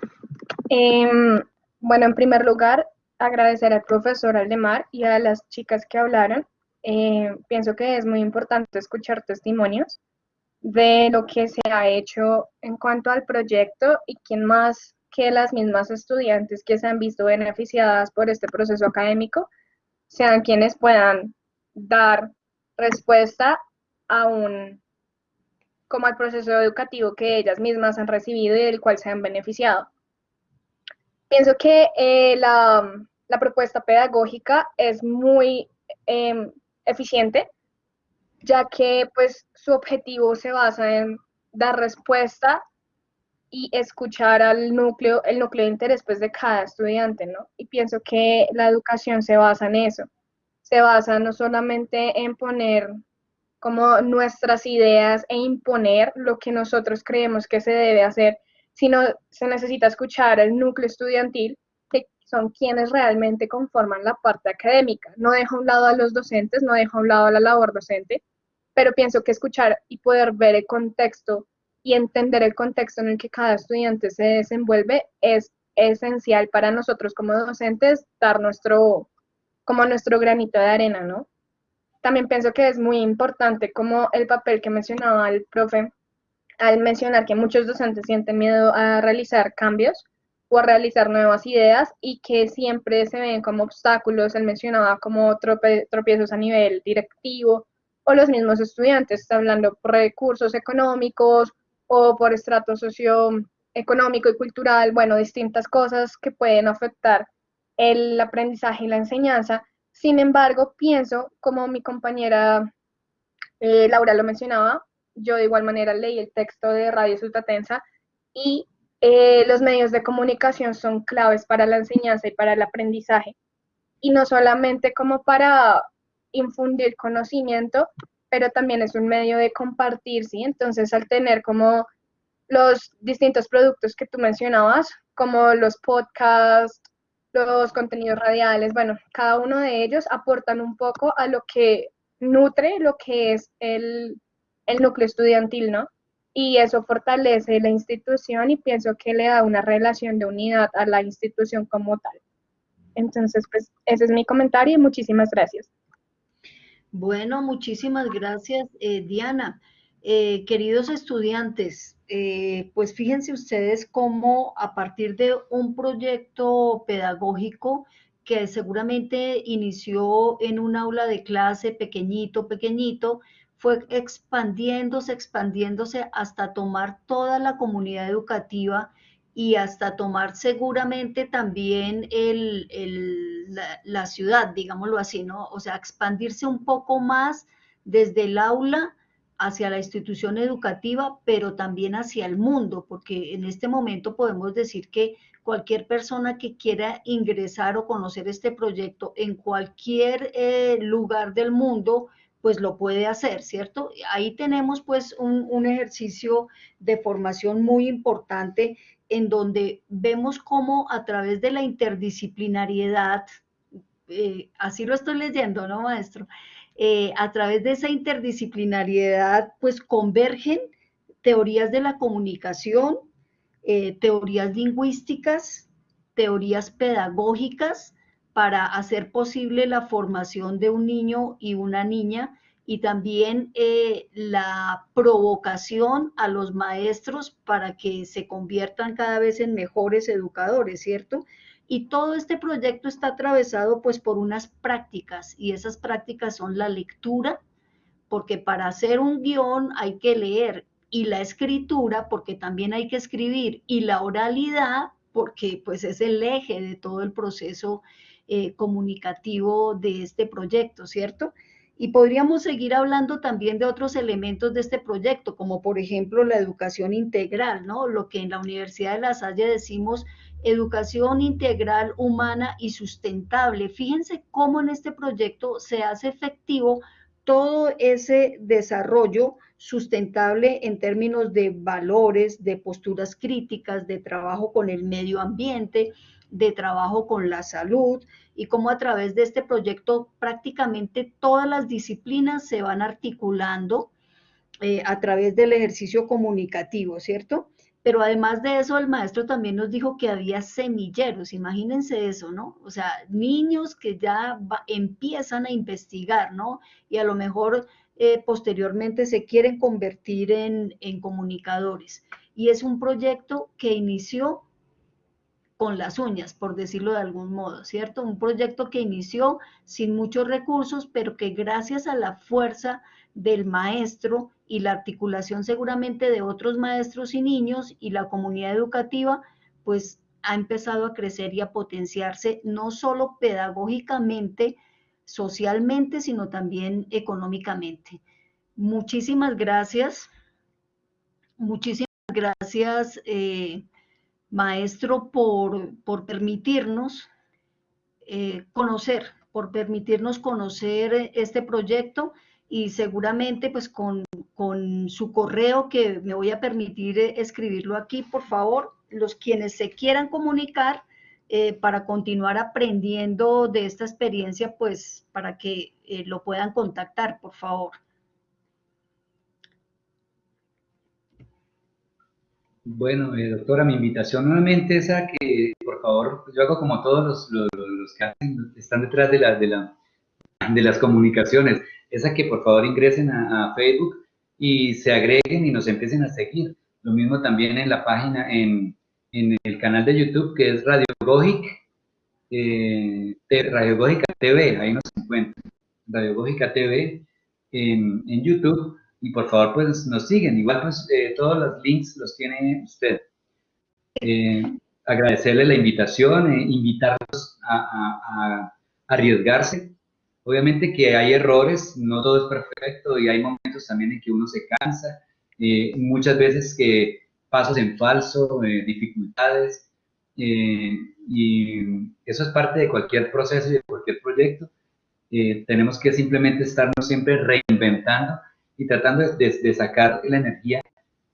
Em, bueno, en primer lugar, agradecer al profesor Aldemar y a las chicas que hablaron eh, pienso que es muy importante escuchar testimonios de lo que se ha hecho en cuanto al proyecto y quién más que las mismas estudiantes que se han visto beneficiadas por este proceso académico sean quienes puedan dar respuesta a un como al proceso educativo que ellas mismas han recibido y del cual se han beneficiado. Pienso que eh, la, la, propuesta pedagógica es muy em, eficiente, ya que pues su objetivo se basa en dar respuesta y escuchar al núcleo, el núcleo de interés pues, de cada estudiante, ¿no? Y pienso que la educación se basa en eso, se basa no solamente en poner como nuestras ideas e imponer lo que nosotros creemos que se debe hacer, sino se necesita escuchar al núcleo estudiantil son quienes realmente conforman la parte académica. No dejo a un lado a los docentes, no dejo a un lado a la labor docente, pero pienso que escuchar y poder ver el contexto y entender el contexto en el que cada estudiante se desenvuelve es esencial para nosotros como docentes dar nuestro, como nuestro granito de arena, ¿no? también pienso que es muy importante como el papel que mencionaba el profe al mencionar que muchos docentes sienten miedo a realizar cambios o realizar nuevas ideas y que siempre se ven como obstáculos, él mencionaba como tropiezos a nivel directivo o los mismos estudiantes, está hablando por recursos económicos o por estrato socioeconómico y cultural, bueno, distintas cosas que pueden afectar el aprendizaje y la enseñanza. Sin embargo, pienso, como mi compañera eh, Laura lo mencionaba, yo de igual manera leí el texto de Radio Sultatensa y eh, los medios de comunicación son claves para la enseñanza y para el aprendizaje. Y no solamente como para infundir conocimiento, pero también es un medio de compartir, ¿sí? Entonces, al tener como los distintos productos que tú mencionabas, como los podcasts, los contenidos radiales, bueno, cada uno de ellos aportan un poco a lo que nutre lo que es el, el núcleo estudiantil, ¿no? Y eso fortalece la institución y pienso que le da una relación de unidad a la institución como tal. Entonces, pues ese es mi comentario y muchísimas gracias. Bueno, muchísimas gracias, eh, Diana. Eh, queridos estudiantes, eh, pues fíjense ustedes cómo a partir de un proyecto pedagógico que seguramente inició en un aula de clase pequeñito, pequeñito, fue expandiéndose, expandiéndose hasta tomar toda la comunidad educativa y hasta tomar seguramente también la, ciudad, digámoslo así, ¿no? O sea, expandirse un poco más desde el aula hacia la institución educativa, pero también hacia el mundo, porque en este momento podemos decir que cualquier persona que quiera ingresar o conocer este proyecto en cualquier eh, lugar del mundo, pues lo puede hacer, ¿cierto? Ahí tenemos pues un, ejercicio de formación muy importante en donde vemos cómo a través de la interdisciplinariedad, eh, así lo estoy leyendo, ¿no, maestro? Eh, a través de esa interdisciplinariedad, pues convergen teorías de la comunicación, eh, teorías lingüísticas, teorías pedagógicas, para hacer posible la formación de un niño y una niña y también eh, la provocación a los maestros para que se conviertan cada vez en mejores educadores, ¿cierto? Y todo este proyecto está atravesado pues por unas prácticas y esas prácticas son la lectura, porque para hacer un guion hay que leer y la escritura, porque también hay que escribir y la oralidad, porque pues es el eje de todo el proceso eh, comunicativo de este proyecto, ¿cierto? Y podríamos seguir hablando también de otros elementos de este proyecto, como por ejemplo la educación integral, ¿no? Lo que en la Universidad de La Salle decimos educación integral, humana y sustentable. Fíjense cómo en este proyecto se hace efectivo todo ese desarrollo sustentable en términos de valores, de posturas críticas, de trabajo con el medio ambiente, de trabajo con la salud y cómo a través de este proyecto prácticamente todas las disciplinas se van articulando eh, a través del ejercicio comunicativo, ¿cierto? Pero además de eso, el maestro también nos dijo que había semilleros, imagínense eso, ¿no? O sea, niños que ya empiezan a investigar, ¿no? Y a lo mejor eh, posteriormente se quieren convertir en, en comunicadores. Y es un proyecto que inició con las uñas, por decirlo de algún modo, ¿cierto? Un proyecto que inició sin muchos recursos, pero que gracias a la fuerza del maestro y la articulación seguramente de otros maestros y niños y la comunidad educativa, pues ha empezado a crecer y a potenciarse no solo pedagógicamente, socialmente, sino también económicamente. Muchísimas gracias. Muchísimas gracias. Eh, maestro, por, permitirnos eh, conocer, por permitirnos conocer este proyecto y seguramente pues con, su correo que me voy a permitir eh, escribirlo aquí, por favor, los quienes se quieran comunicar eh, para continuar aprendiendo de esta experiencia, pues para que lo puedan contactar, por favor. Bueno, eh, doctora, mi invitación nuevamente es a que, por favor, yo hago como todos los, los, que están detrás de, la, de, la, de las comunicaciones, es a que por favor ingresen a, Facebook y se agreguen y nos empiecen a seguir. Lo mismo también en la página, en, en el canal de YouTube que es Radio Gogic, eh, Radio Gógica TV, ahí nos encuentran, Radio Gógica TV en, en, YouTube y por favor pues nos siguen, igual pues eh, todos los links los tiene usted. Eh, agradecerle la invitación, eh, invitarlos a, a, arriesgarse. Obviamente que hay errores, no todo es perfecto y hay momentos también en que uno se cansa, muchas veces que pasos en falso, dificultades, y eso es parte de cualquier proceso y de cualquier proyecto. tenemos que simplemente estarnos siempre reinventando y tratando de, de sacar la energía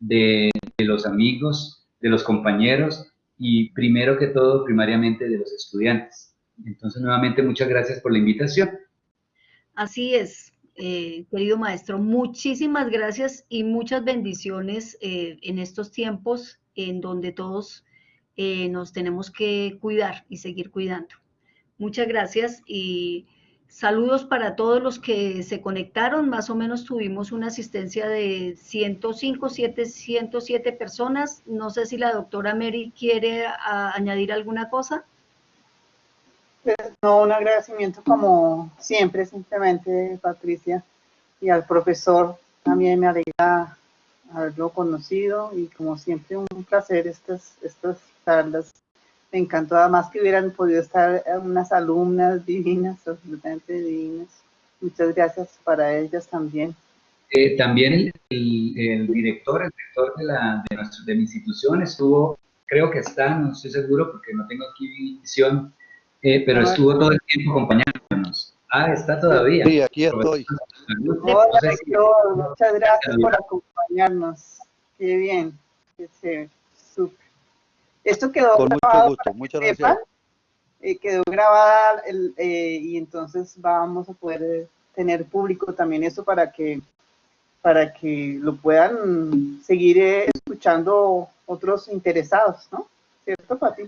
de, de, los amigos, de los compañeros y primero que todo, primariamente de los estudiantes. Entonces, nuevamente, muchas gracias por la invitación. Así es, eh, querido maestro, muchísimas gracias y muchas bendiciones eh, en estos tiempos en donde todos eh, nos tenemos que cuidar y seguir cuidando. Muchas gracias y Saludos para todos los que se conectaron. Más o menos tuvimos una asistencia de 105, 107 personas. No sé si la doctora Mary quiere añadir alguna cosa. Pues, no, un agradecimiento como siempre, simplemente, Patricia, y al profesor. También me alegra haberlo conocido y como siempre un placer estas, estas charlas me encantó además que hubieran podido estar unas alumnas divinas, absolutamente divinas. Muchas gracias para ellas también. Eh, también el, el, director, el director de, la, de, nuestro, de mi institución estuvo, creo que está, no estoy seguro porque no tengo aquí visión, eh, pero estuvo todo el tiempo acompañándonos. Ah, está todavía. Sí, aquí estoy. Hola, muchas gracias por acompañarnos. Qué bien, qué chévere. Esto quedó Con grabado. Mucho gusto, muchas gracias. Eh, quedó grabada el, eh, y entonces vamos a poder eh, tener público también eso para que para que lo puedan seguir eh, escuchando otros interesados, ¿no? ¿Cierto, Pati?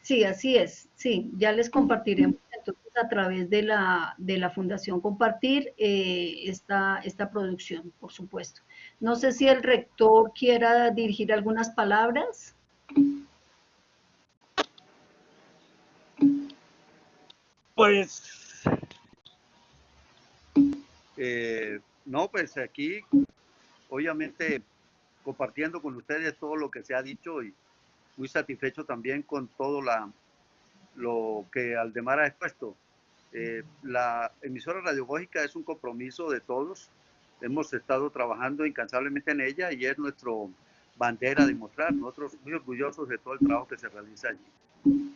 Sí, así es. Sí, ya les compartiremos entonces a través de la, de la Fundación Compartir eh, esta, esta producción, por supuesto. No sé si el rector quiera dirigir algunas palabras. Pues, eh, no, pues aquí, obviamente, compartiendo con ustedes todo lo que se ha dicho y muy satisfecho también con todo la, lo que Aldemar ha expuesto. Eh, la emisora radiológica es un compromiso de todos. Hemos estado trabajando incansablemente en ella y es nuestro bandera de mostrar. Nosotros muy orgullosos de todo el trabajo que se realiza allí.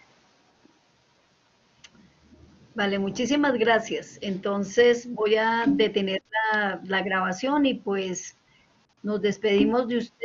Vale, muchísimas gracias. Entonces voy a detener la, grabación y pues nos despedimos de ustedes.